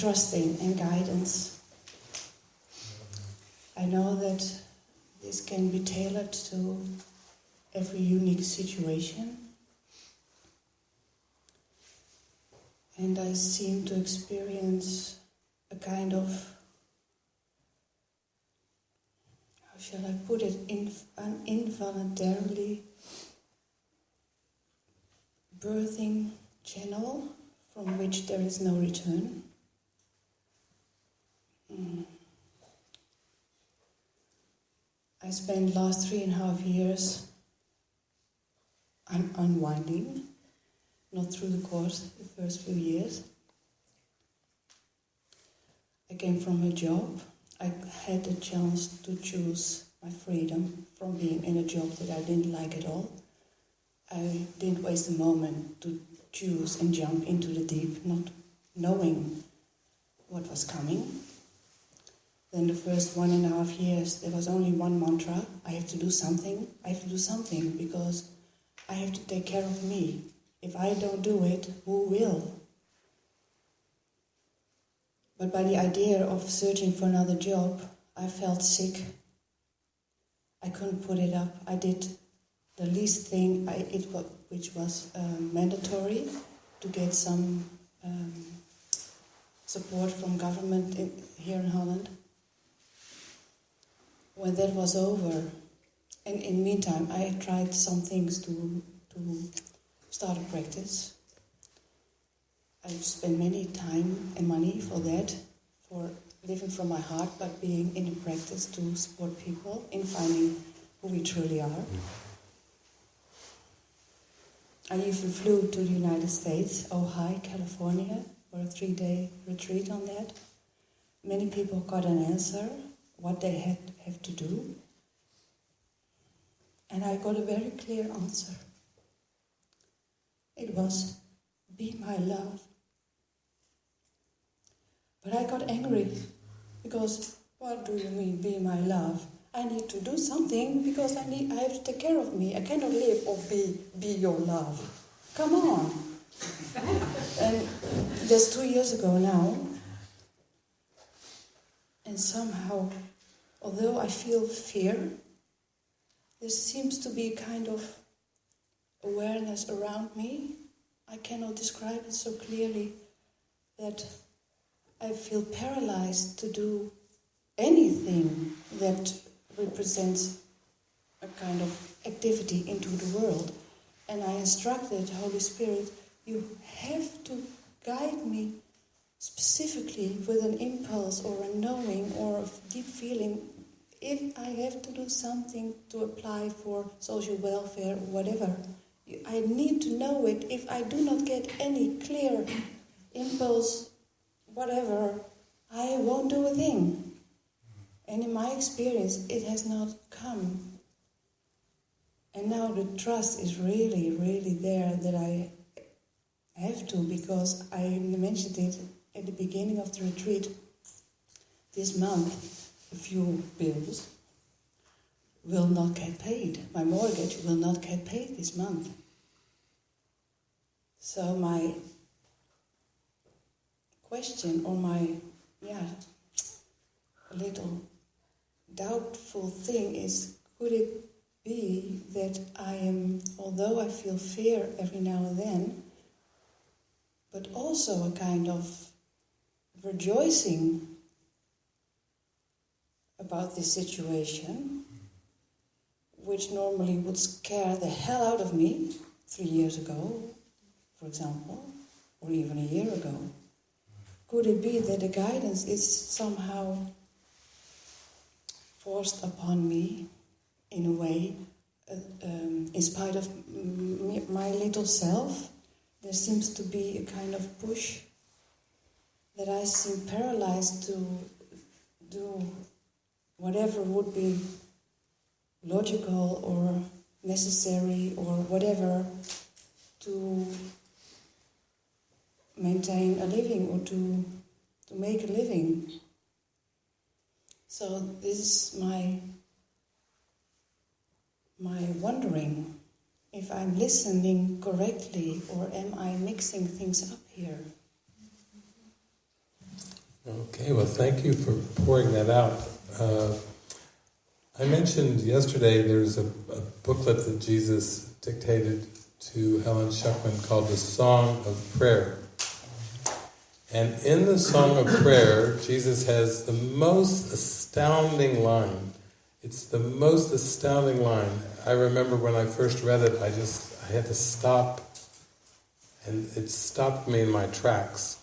Trusting and guidance. I know that this can be tailored to every unique situation. And I seem to experience a kind of, how shall I put it, an involuntarily birthing channel from which there is no return. Mm. I spent last years un- unwinding, not through the course, the first few years. I came from a job. I had the chance to choose my freedom from being in a job that I didn't like at all. I didn't waste a moment to choose and jump into the deep, not knowing what was coming. Then the first one and a half years, there was only one mantra I have to do something, I have to do something because I have to take care of me. If I don't do it, who will? But by the idea of searching for another job, I felt sick. I couldn't put it up. I did the least thing I, it which was um, mandatory to get some um, support from government in, here in Holland. When that was over, and in the meantime, I tried some things to to start a practice. I spent many time and money for that, for living from my heart, but being in a practice to support people in finding who we truly are. I even flew to the United States, Ojai, California, for a three day retreat on that. Many people got an answer, what they had have to do. And I got a very clear answer. It was, be my love. But I got angry because what do you mean, be my love? I need to do something because I need I have to take care of me. I cannot live or be be your love. Come on. and that's two years ago now. And somehow, although I feel fear, there seems to be a kind of awareness around me. I cannot describe it so clearly that I feel paralyzed to do anything that represents a kind of activity into the world. And I instructed Holy Spirit, you have to guide me specifically with an impulse or a knowing or a deep feeling if I have to do something to apply for social welfare or whatever. I need to know it. If I do not get any clear impulse, whatever, I won't do a thing. And in my experience, it has not come. And now the trust is really, really there that I have to because I mentioned it at the beginning of the retreat. This month, a few bills will not get paid. My mortgage will not get paid this month. So my question or my yeah little doubtful thing is could it be that I am although I feel fear every now and then but also a kind of rejoicing about this situation which normally would scare the hell out of me three years ago for example or even a year ago. Could it be that the guidance is somehow forced upon me in a way uh, um, in spite of my little self, there seems to be a kind of push that I seem paralyzed to do whatever would be logical or necessary or whatever to maintain a living or to to make a living. So this is my my wondering if I'm listening correctly or am I mixing things up here? Okay, well, thank you for pouring that out. Uh, I mentioned yesterday there's a, a, booklet that Jesus dictated to Helen Schucman called The Song of Prayer. And in the Song of Prayer, Jesus has the most astounding line. It's the most astounding line. I remember when I first read it, I just I had to stop, and it stopped me in my tracks.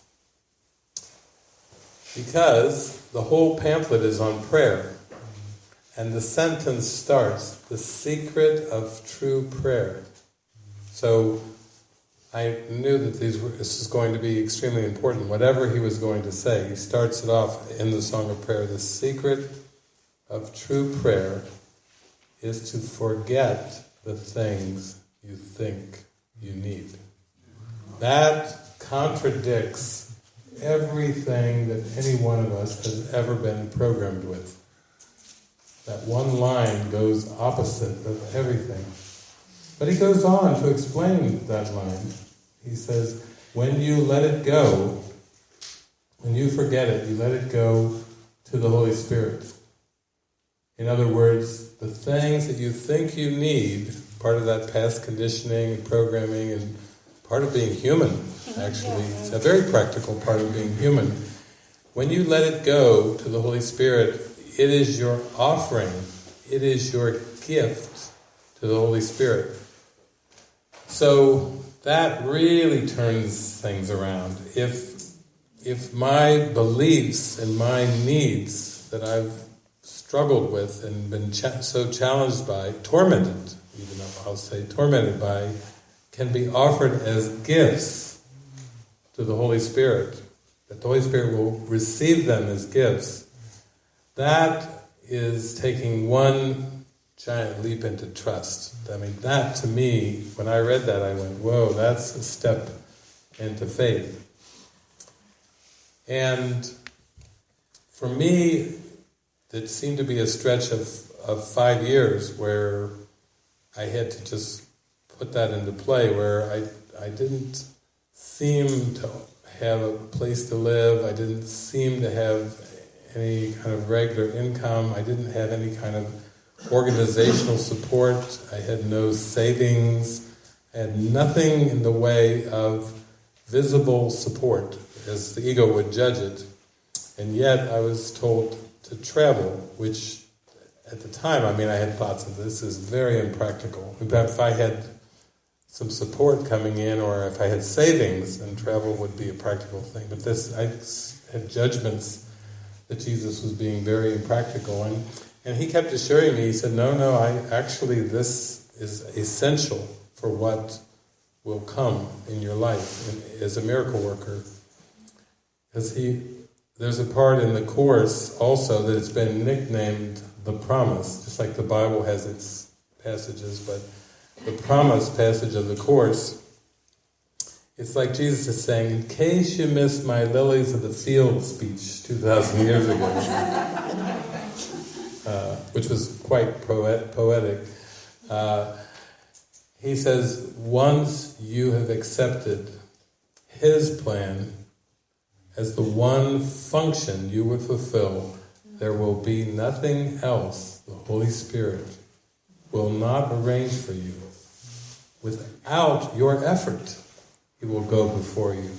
Because the whole pamphlet is on prayer. And the sentence starts, the secret of true prayer. So I knew that these were, this was going to be extremely important. Whatever he was going to say, he starts it off in the Song of Prayer. The secret of true prayer is to forget the things you think you need. That contradicts everything that any one of us has ever been programmed with. That one line goes opposite of everything. But he goes on to explain that line. He says, when you let it go, when you forget it, you let it go to the Holy Spirit. In other words, the things that you think you need, part of that past conditioning and programming and part of being human, mm-hmm. actually, it's a very practical part of being human. When you let it go to the Holy Spirit, it is your offering, it is your gift to the Holy Spirit. So that really turns things around. If if my beliefs and my needs that I've struggled with and been cha- so challenged by, tormented, even I'll say tormented by, can be offered as gifts to the Holy Spirit, that the Holy Spirit will receive them as gifts, that is taking one giant leap into trust. I mean, that to me, when I read that, I went, whoa, that's a step into faith. And for me, it seemed to be a stretch of, of five years where I had to just put that into play, where I, I didn't seem to have a place to live, I didn't seem to have any kind of regular income, I didn't have any kind of organizational support, I had no savings, I had nothing in the way of visible support, as the ego would judge it. And yet I was told to travel, which at the time, I mean, I had thoughts of this is very impractical. If I had some support coming in, or if I had savings, then travel would be a practical thing. But this, I had judgments that Jesus was being very impractical, and and he kept assuring me. He said, "No, no, I actually this is essential for what will come in your life as a miracle worker." Because he, there's a part in the course also that it's been nicknamed the promise, just like the Bible has its passages, but the promise passage of the course, it's like Jesus is saying, in case you missed my lilies of the field speech 2,000 years ago, uh, which was quite poet, poetic, uh, he says, once you have accepted his plan as the one function you would fulfill, there will be nothing else the Holy Spirit will not arrange for you. Without your effort, He will go before you,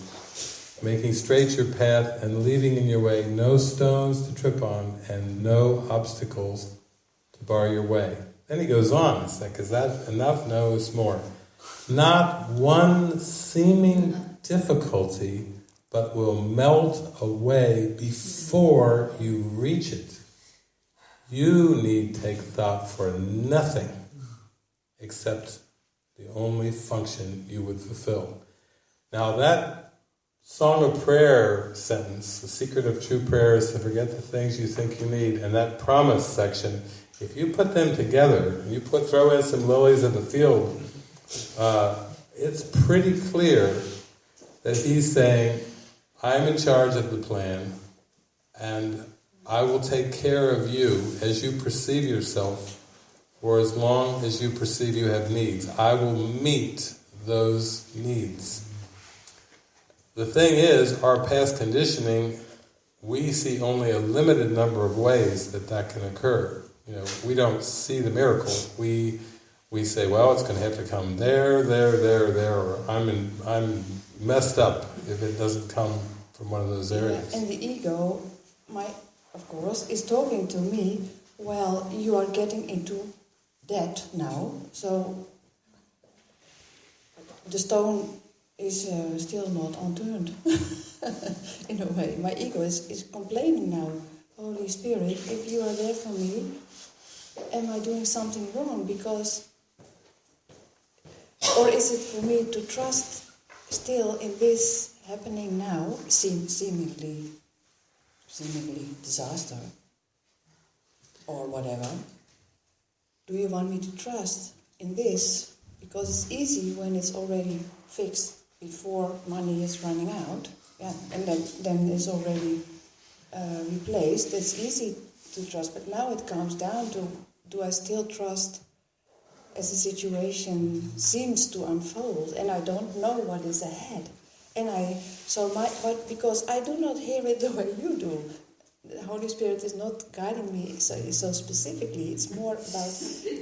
making straight your path and leaving in your way no stones to trip on and no obstacles to bar your way. Then he goes on, it's like, is that enough? No, it's more. Not one seeming difficulty but will melt away before you reach it. You need take thought for nothing except the only function you would fulfill. Now that Song of Prayer sentence, the secret of true prayer is to forget the things you think you need, and that promise section, if you put them together, you put throw in some lilies of the field, uh, it's pretty clear that he's saying, I'm in charge of the plan, and I will take care of you as you perceive yourself for as long as you perceive you have needs. I will meet those needs. The thing is, our past conditioning, we see only a limited number of ways that that can occur. You know, we don't see the miracle. We we say, well, it's going to have to come there, there, there, there, or I'm in, I'm messed up if it doesn't come from one of those areas. And the ego, my of course, is talking to me. Well, you are getting into that now, so the stone is uh, still not unturned. In a way, my ego is, is complaining now. Holy Spirit, if you are there for me, am I doing something wrong? Because, or is it for me to trust still in this happening now, seem, seemingly, seemingly disaster, or whatever? Do you want me to trust in this? Because it's easy when it's already fixed before money is running out, yeah, and then, then it's already uh, replaced. It's easy to trust, but now it comes down to do I still trust as the situation seems to unfold and I don't know what is ahead? And I, so my, but because I do not hear it the way you do, the Holy Spirit is not guiding me so, so specifically. It's more about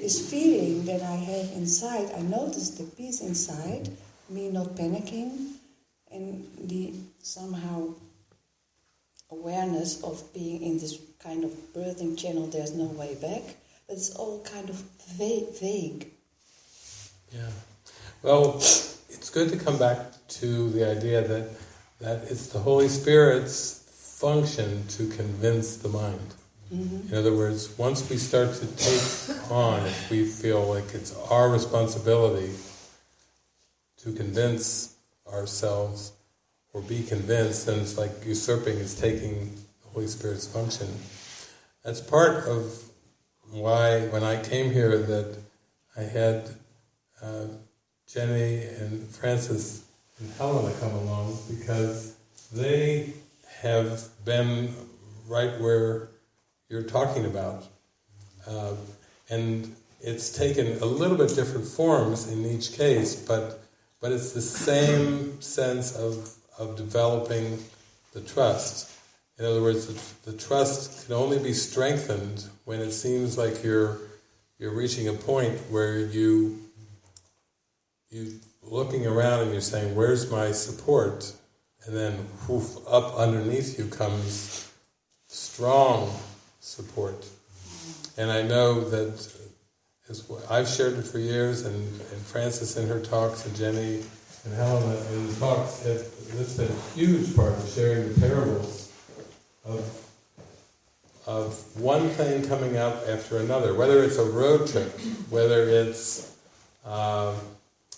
this feeling that I have inside. I notice the peace inside, me not panicking, and the somehow awareness of being in this kind of birthing channel. There's no way back. But it's all kind of vague. vague. Yeah. Well, it's good to come back to the idea that that it's the Holy Spirit's function to convince the mind. Mm-hmm. In other words, once we start to take on, if we feel like it's our responsibility to convince ourselves or be convinced, then it's like usurping is taking the Holy Spirit's function. That's part of why, when I came here, that I had uh, Jenny and Frances and Helena come along because they have been right where you're talking about. Uh, and it's taken a little bit different forms in each case, but but it's the same sense of, of developing the trust. In other words, the, the trust can only be strengthened when it seems like you're you're reaching a point where you you looking around and you're saying, "Where's my support?" And then, whoof, up underneath you comes strong support. And I know that as I've shared it for years, and, and Frances in her talks, and Jenny and Helena in the talks, this has been a huge part of sharing the parables of of one thing coming up after another, whether it's a road trip, whether it's uh,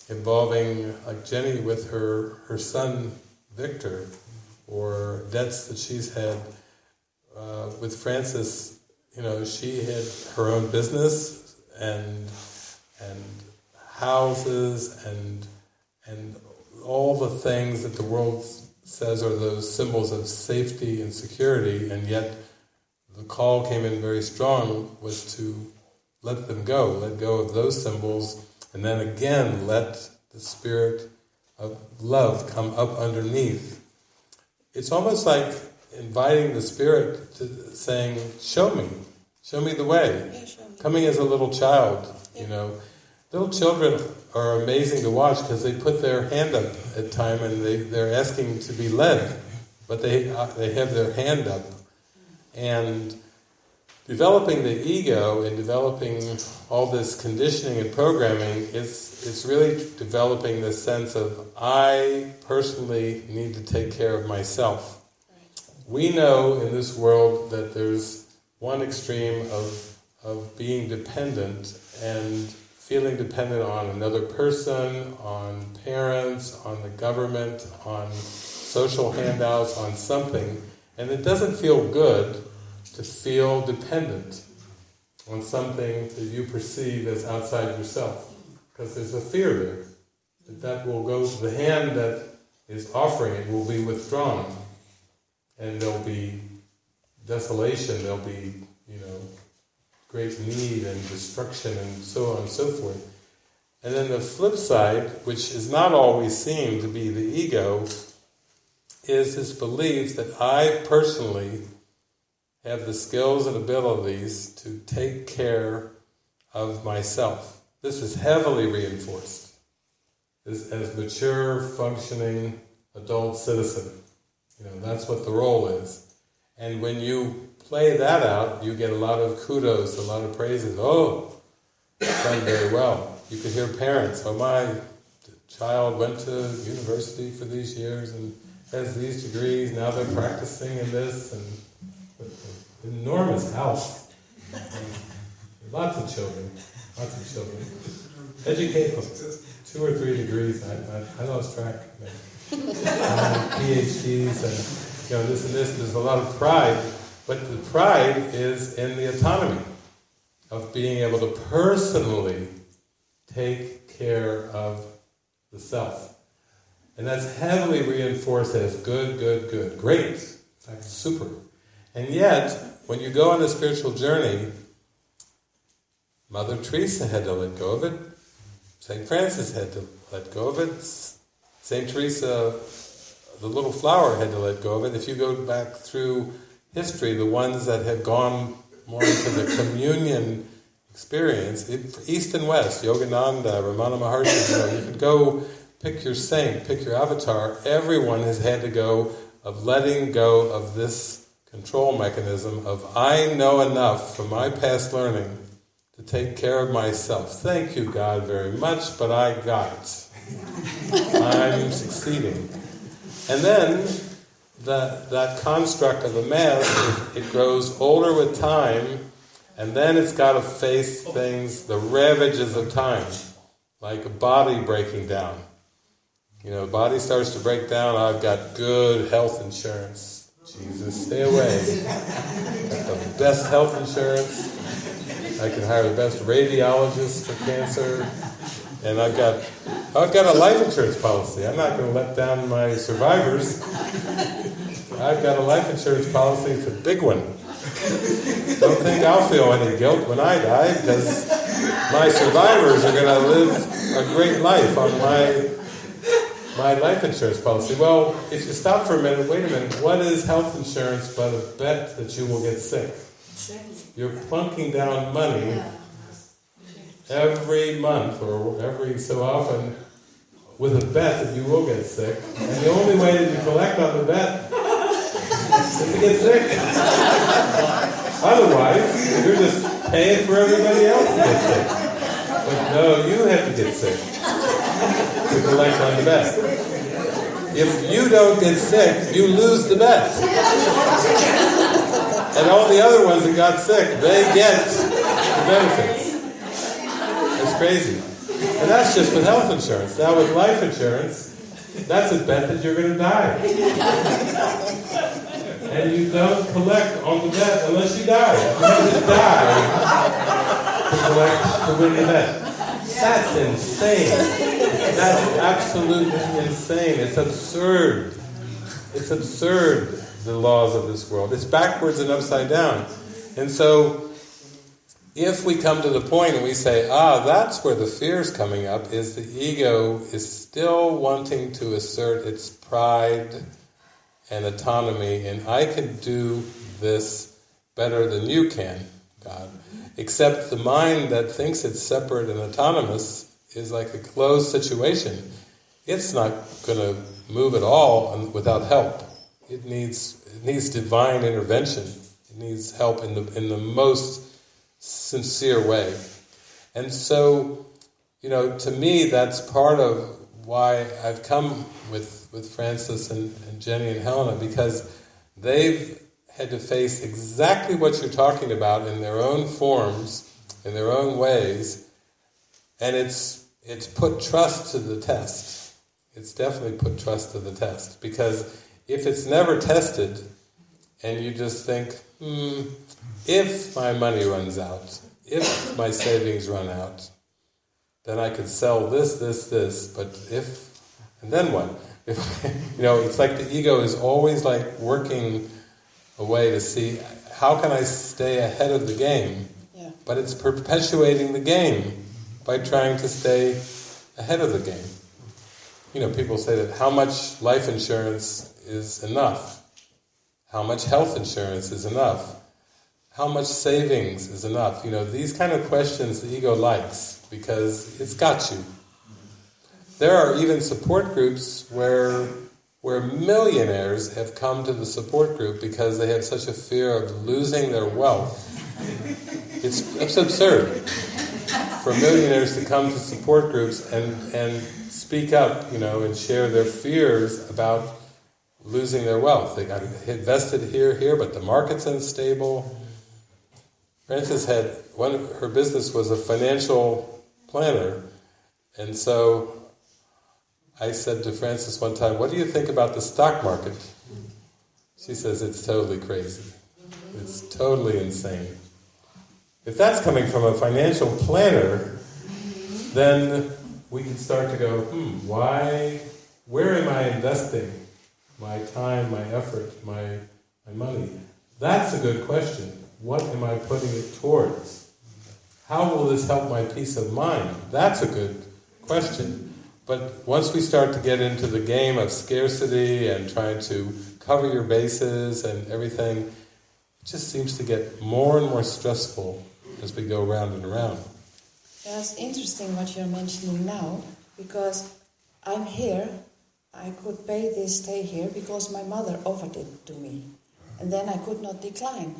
involving like Jenny with her, her son Victor, or debts that she's had uh, with Frances. You know, she had her own business and and houses and and all the things that the world says are those symbols of safety and security, and yet the call came in very strong was to let them go, let go of those symbols, and then again let the spirit of love come up underneath. It's almost like inviting the spirit to saying, "Show me, show me the way." Yeah, sure. Coming as a little child, you know, little children are amazing to watch because they put their hand up at time and they they're asking to be led, but they uh, they have their hand up, and developing the ego and developing all this conditioning and programming, it's, it's really developing this sense of I personally need to take care of myself. We know in this world that there's one extreme of, of being dependent and feeling dependent on another person, on parents, on the government, on social handouts, on something, and it doesn't feel good to feel dependent on something that you perceive as outside yourself, because there's a fear there that that will go. to The hand that is offering it will be withdrawn, and there'll be desolation. There'll be you know great need and destruction and so on and so forth. And then the flip side, which is not always seen to be the ego, is this belief that I personally have the skills and abilities to take care of myself. This is heavily reinforced as, as mature, functioning adult citizen. You know, that's what the role is. And when you play that out, you get a lot of kudos, a lot of praises. Oh, done very well. You could hear parents, oh my child went to university for these years and has these degrees, now they're practicing in this, and enormous house. Lots of children, lots of children. Educate them. Two or three degrees, I, I, I lost track. Uh, PhDs and you know this and this. There's a lot of pride, but the pride is in the autonomy of being able to personally take care of the self. And that's heavily reinforced as good, good, good, great, in fact, super. And yet, when you go on a spiritual journey, Mother Teresa had to let go of it, St. Francis had to let go of it, St. Teresa, the little flower, had to let go of it. If you go back through history, the ones that have gone more into the communion experience, East and West, Yogananda, Ramana Maharshi, you know, you can go pick your saint, pick your avatar, everyone has had to go of letting go of this control mechanism of I know enough from my past learning to take care of myself. Thank you, God, very much, but I got it. I'm succeeding. And then that, that construct of the mass, it, it grows older with time, and then it's got to face things, the ravages of time, like a body breaking down. You know, body starts to break down, I've got good health insurance. Jesus, stay away. Got the best health insurance. I can hire the best radiologist for cancer. And I've got I've got a life insurance policy. I'm not going to let down my survivors. I've got a life insurance policy. It's a big one. Don't think I'll feel any guilt when I die because my survivors are going to live a great life on my my life insurance policy. Well, if you stop for a minute, wait a minute, what is health insurance but a bet that you will get sick? You're plunking down money every month or every so often with a bet that you will get sick. And the only way that you collect on the bet is to get sick. Otherwise, you're just paying for everybody else to get sick. But no, you have to get sick to collect on the bet. If you don't get sick, you lose the bet. And all the other ones that got sick, they get the benefits. It's crazy. And that's just with health insurance. Now with life insurance, that's a bet that you're going to die. And you don't collect on the bet unless you die. You have to die to collect to win the bet. That's insane. That's absolutely insane. It's absurd. It's absurd, the laws of this world. It's backwards and upside down. And so, if we come to the point and we say, ah, that's where the fear is coming up, is the ego is still wanting to assert its pride and autonomy, and I can do this better than you can, God. Except the mind that thinks it's separate and autonomous is like a closed situation. It's not going to move at all without help. It needs it needs divine intervention. It needs help in the in the most sincere way. And so, you know, to me, that's part of why I've come with with Frances and, and Jenny and Helena because they've had to face exactly what you're talking about in their own forms, in their own ways, and it's it's put trust to the test. It's definitely put trust to the test because if it's never tested, and you just think, hmm, if my money runs out, if my savings run out, then I could sell this, this, this. But if, and then what? If, you know, it's like the ego is always like working a way to see how can I stay ahead of the game. Yeah. But it's perpetuating the game by trying to stay ahead of the game. You know, people say that how much life insurance is enough, how much health insurance is enough, how much savings is enough. You know, these kind of questions the ego likes because it's got you. There are even support groups where where millionaires have come to the support group because they have such a fear of losing their wealth. It's, it's absurd for millionaires to come to support groups and, and speak up, you know, and share their fears about losing their wealth. They got invested here, here, but the market's unstable. Frances had one. Her business was a financial planner, and so I said to Frances one time, "What do you think about the stock market?" She says, "It's totally crazy. It's totally insane." If that's coming from a financial planner, then we can start to go, "Hmm, why? Where am I investing my time, my effort, my my money?" That's a good question. What am I putting it towards? How will this help my peace of mind? That's a good question. But once we start to get into the game of scarcity and trying to cover your bases and everything, it just seems to get more and more stressful as we go round and around. That's interesting what you're mentioning now, because I'm here, I could pay this stay here because my mother offered it to me. And then I could not decline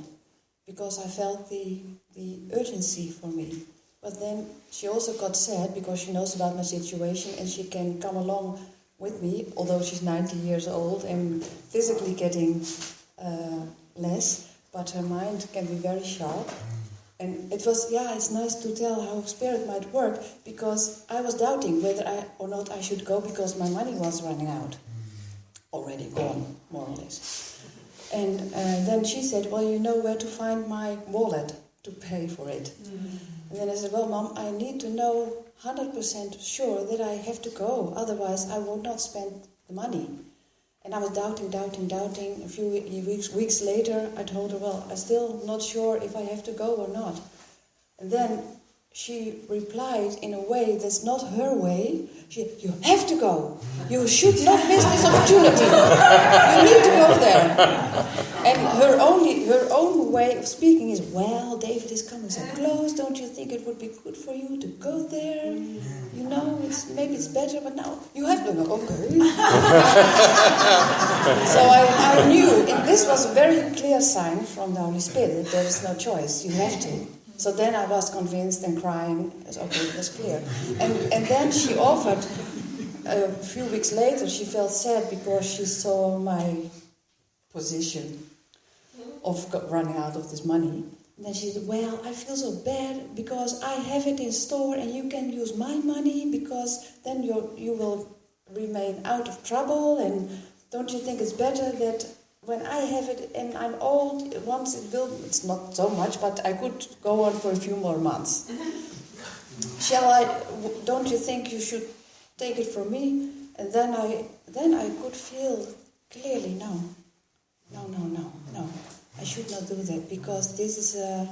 because I felt the, the urgency for me. But then she also got sad because she knows about my situation and she can come along with me, although she's 90 years old and physically getting uh, less, but her mind can be very sharp. And it was, yeah, it's nice to tell how spirit might work because I was doubting whether I or not I should go because my money was running out. Already gone, more or less. And uh, then she said, Well, you know where to find my wallet to pay for it. And then I said, Well, Mom, I need to know 100% sure that I have to go, otherwise, I will not spend the money. And I was doubting, doubting, doubting. A few weeks, weeks later, I told her, Well, I'm still not sure if I have to go or not. And then she replied in a way that's not her way. She, you have to go. You should not miss this opportunity. You need to go there. And her only her own way of speaking is, well, David is coming so close. Don't you think it would be good for you to go there? You know, it's maybe it's better, but now you have to go. Okay. so I, I knew, and this was a very clear sign from the Holy Spirit that there is no choice. You have to. So then I was convinced and crying. Okay, that's clear. And, and then she offered, a few weeks later, she felt sad because she saw my position of running out of this money. And then she said, Well, I feel so bad because I have it in store and you can use my money because then you you will remain out of trouble. And don't you think it's better that when I have it and I'm old, once it will, it's not so much, but I could go on for a few more months. Shall I, don't you think you should take it from me? And then I, then I could feel clearly, no, no, no, no, no. I should not do that because this is a,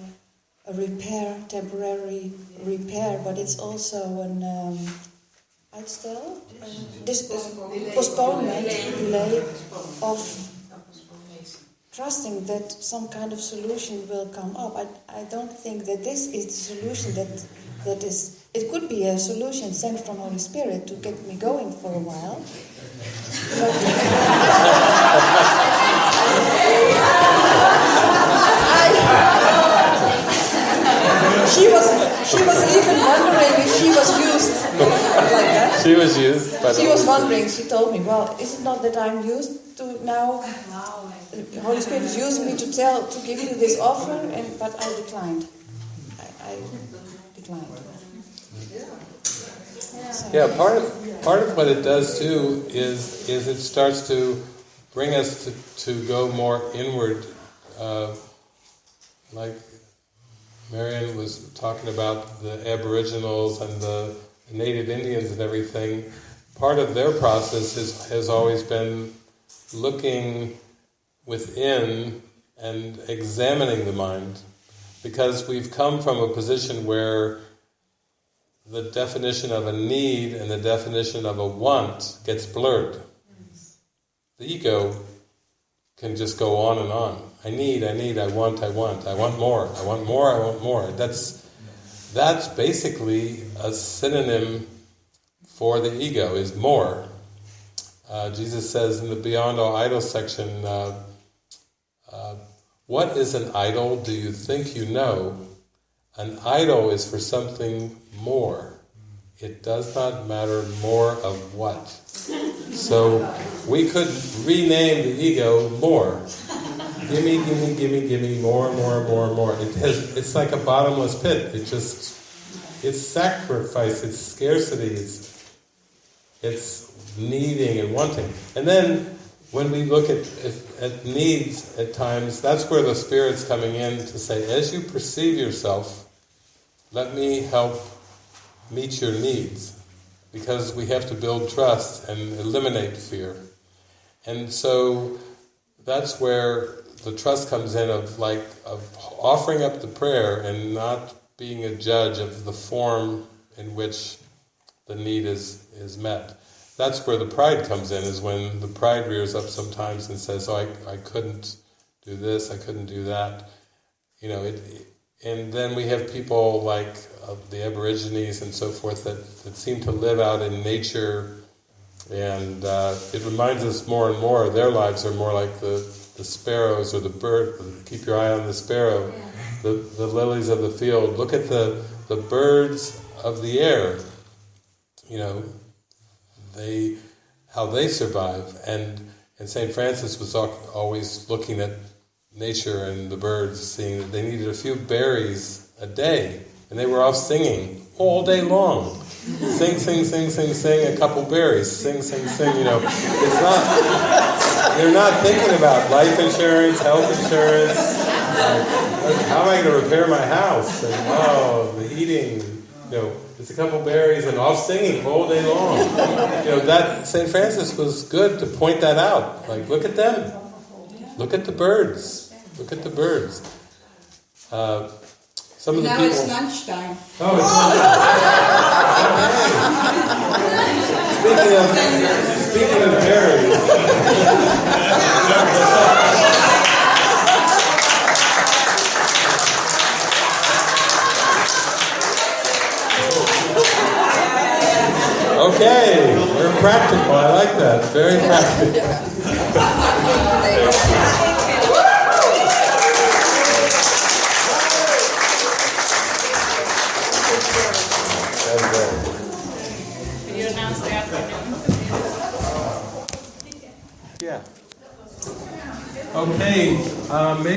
a repair, temporary repair, but it's also an um, uitstel, this postponement, delay of trusting that some kind of solution will come up. I, I don't think that this is the solution that that is. It could be a solution sent from Holy Spirit to get me going for a while. She was she was even wondering if she was used like that. She was used, but she was wondering. She told me, "Well, is it not that I'm used to now? The Holy Spirit is using me to tell to give you this offer, and but I declined. I, I declined. Yeah, part of part of what it does too is is it starts to bring us to, to go more inward, uh, like Marion was talking about the Aboriginals and the Native Indians and everything. Part of their process is, has always been looking within and examining the mind, because we've come from a position where the definition of a need and the definition of a want gets blurred. The ego can just go on and on. I need, I need, I want, I want, I want more, I want more, I want more. That's that's basically a synonym for the ego is more. Uh, Jesus says in the Beyond All Idols section, uh, uh, "What is an idol? Do you think you know? An idol is for something more. It does not matter more of what. So we could rename the ego more. Gimme, gimme, gimme, gimme, more, more, more, more. It has, it's like a bottomless pit. It just, it's sacrifice, it's scarcity, it's, it's needing and wanting. And then when we look at, at, at needs at times, that's where the Spirit's coming in to say, as you perceive yourself, let me help meet your needs because we have to build trust and eliminate fear. And so that's where the trust comes in of like of offering up the prayer and not being a judge of the form in which the need is is met. That's where the pride comes in, is when the pride rears up sometimes and says, "Oh, I, I couldn't do this, I couldn't do that." You know, it, and then we have people like uh, the Aborigines and so forth that, that seem to live out in nature, and uh, it reminds us more and more. Their lives are more like the, the sparrows or the bird. Keep your eye on the sparrow, the the lilies of the field. Look at the the birds of the air. You know, they how they survive, and and Saint Francis was always looking at nature and the birds, seeing that they needed a few berries a day, and they were off singing all day long. Sing, sing, sing, sing, sing, a couple berries. Sing, sing, sing. You know, it's not. They're not thinking about life insurance, health insurance. Like, how am I going to repair my house? And oh, the heating, You know, it's a couple berries and off singing all day long. You know that Saint Francis was good to point that out. Like, look at them. Look at the birds. Look at the birds. Uh, some of the now people. it's lunchtime. Oh, it's speaking of speaking of berries. Okay, we're practical. I like that. Very practical. Can you announce the afternoon? Yeah. Okay, uh, maybe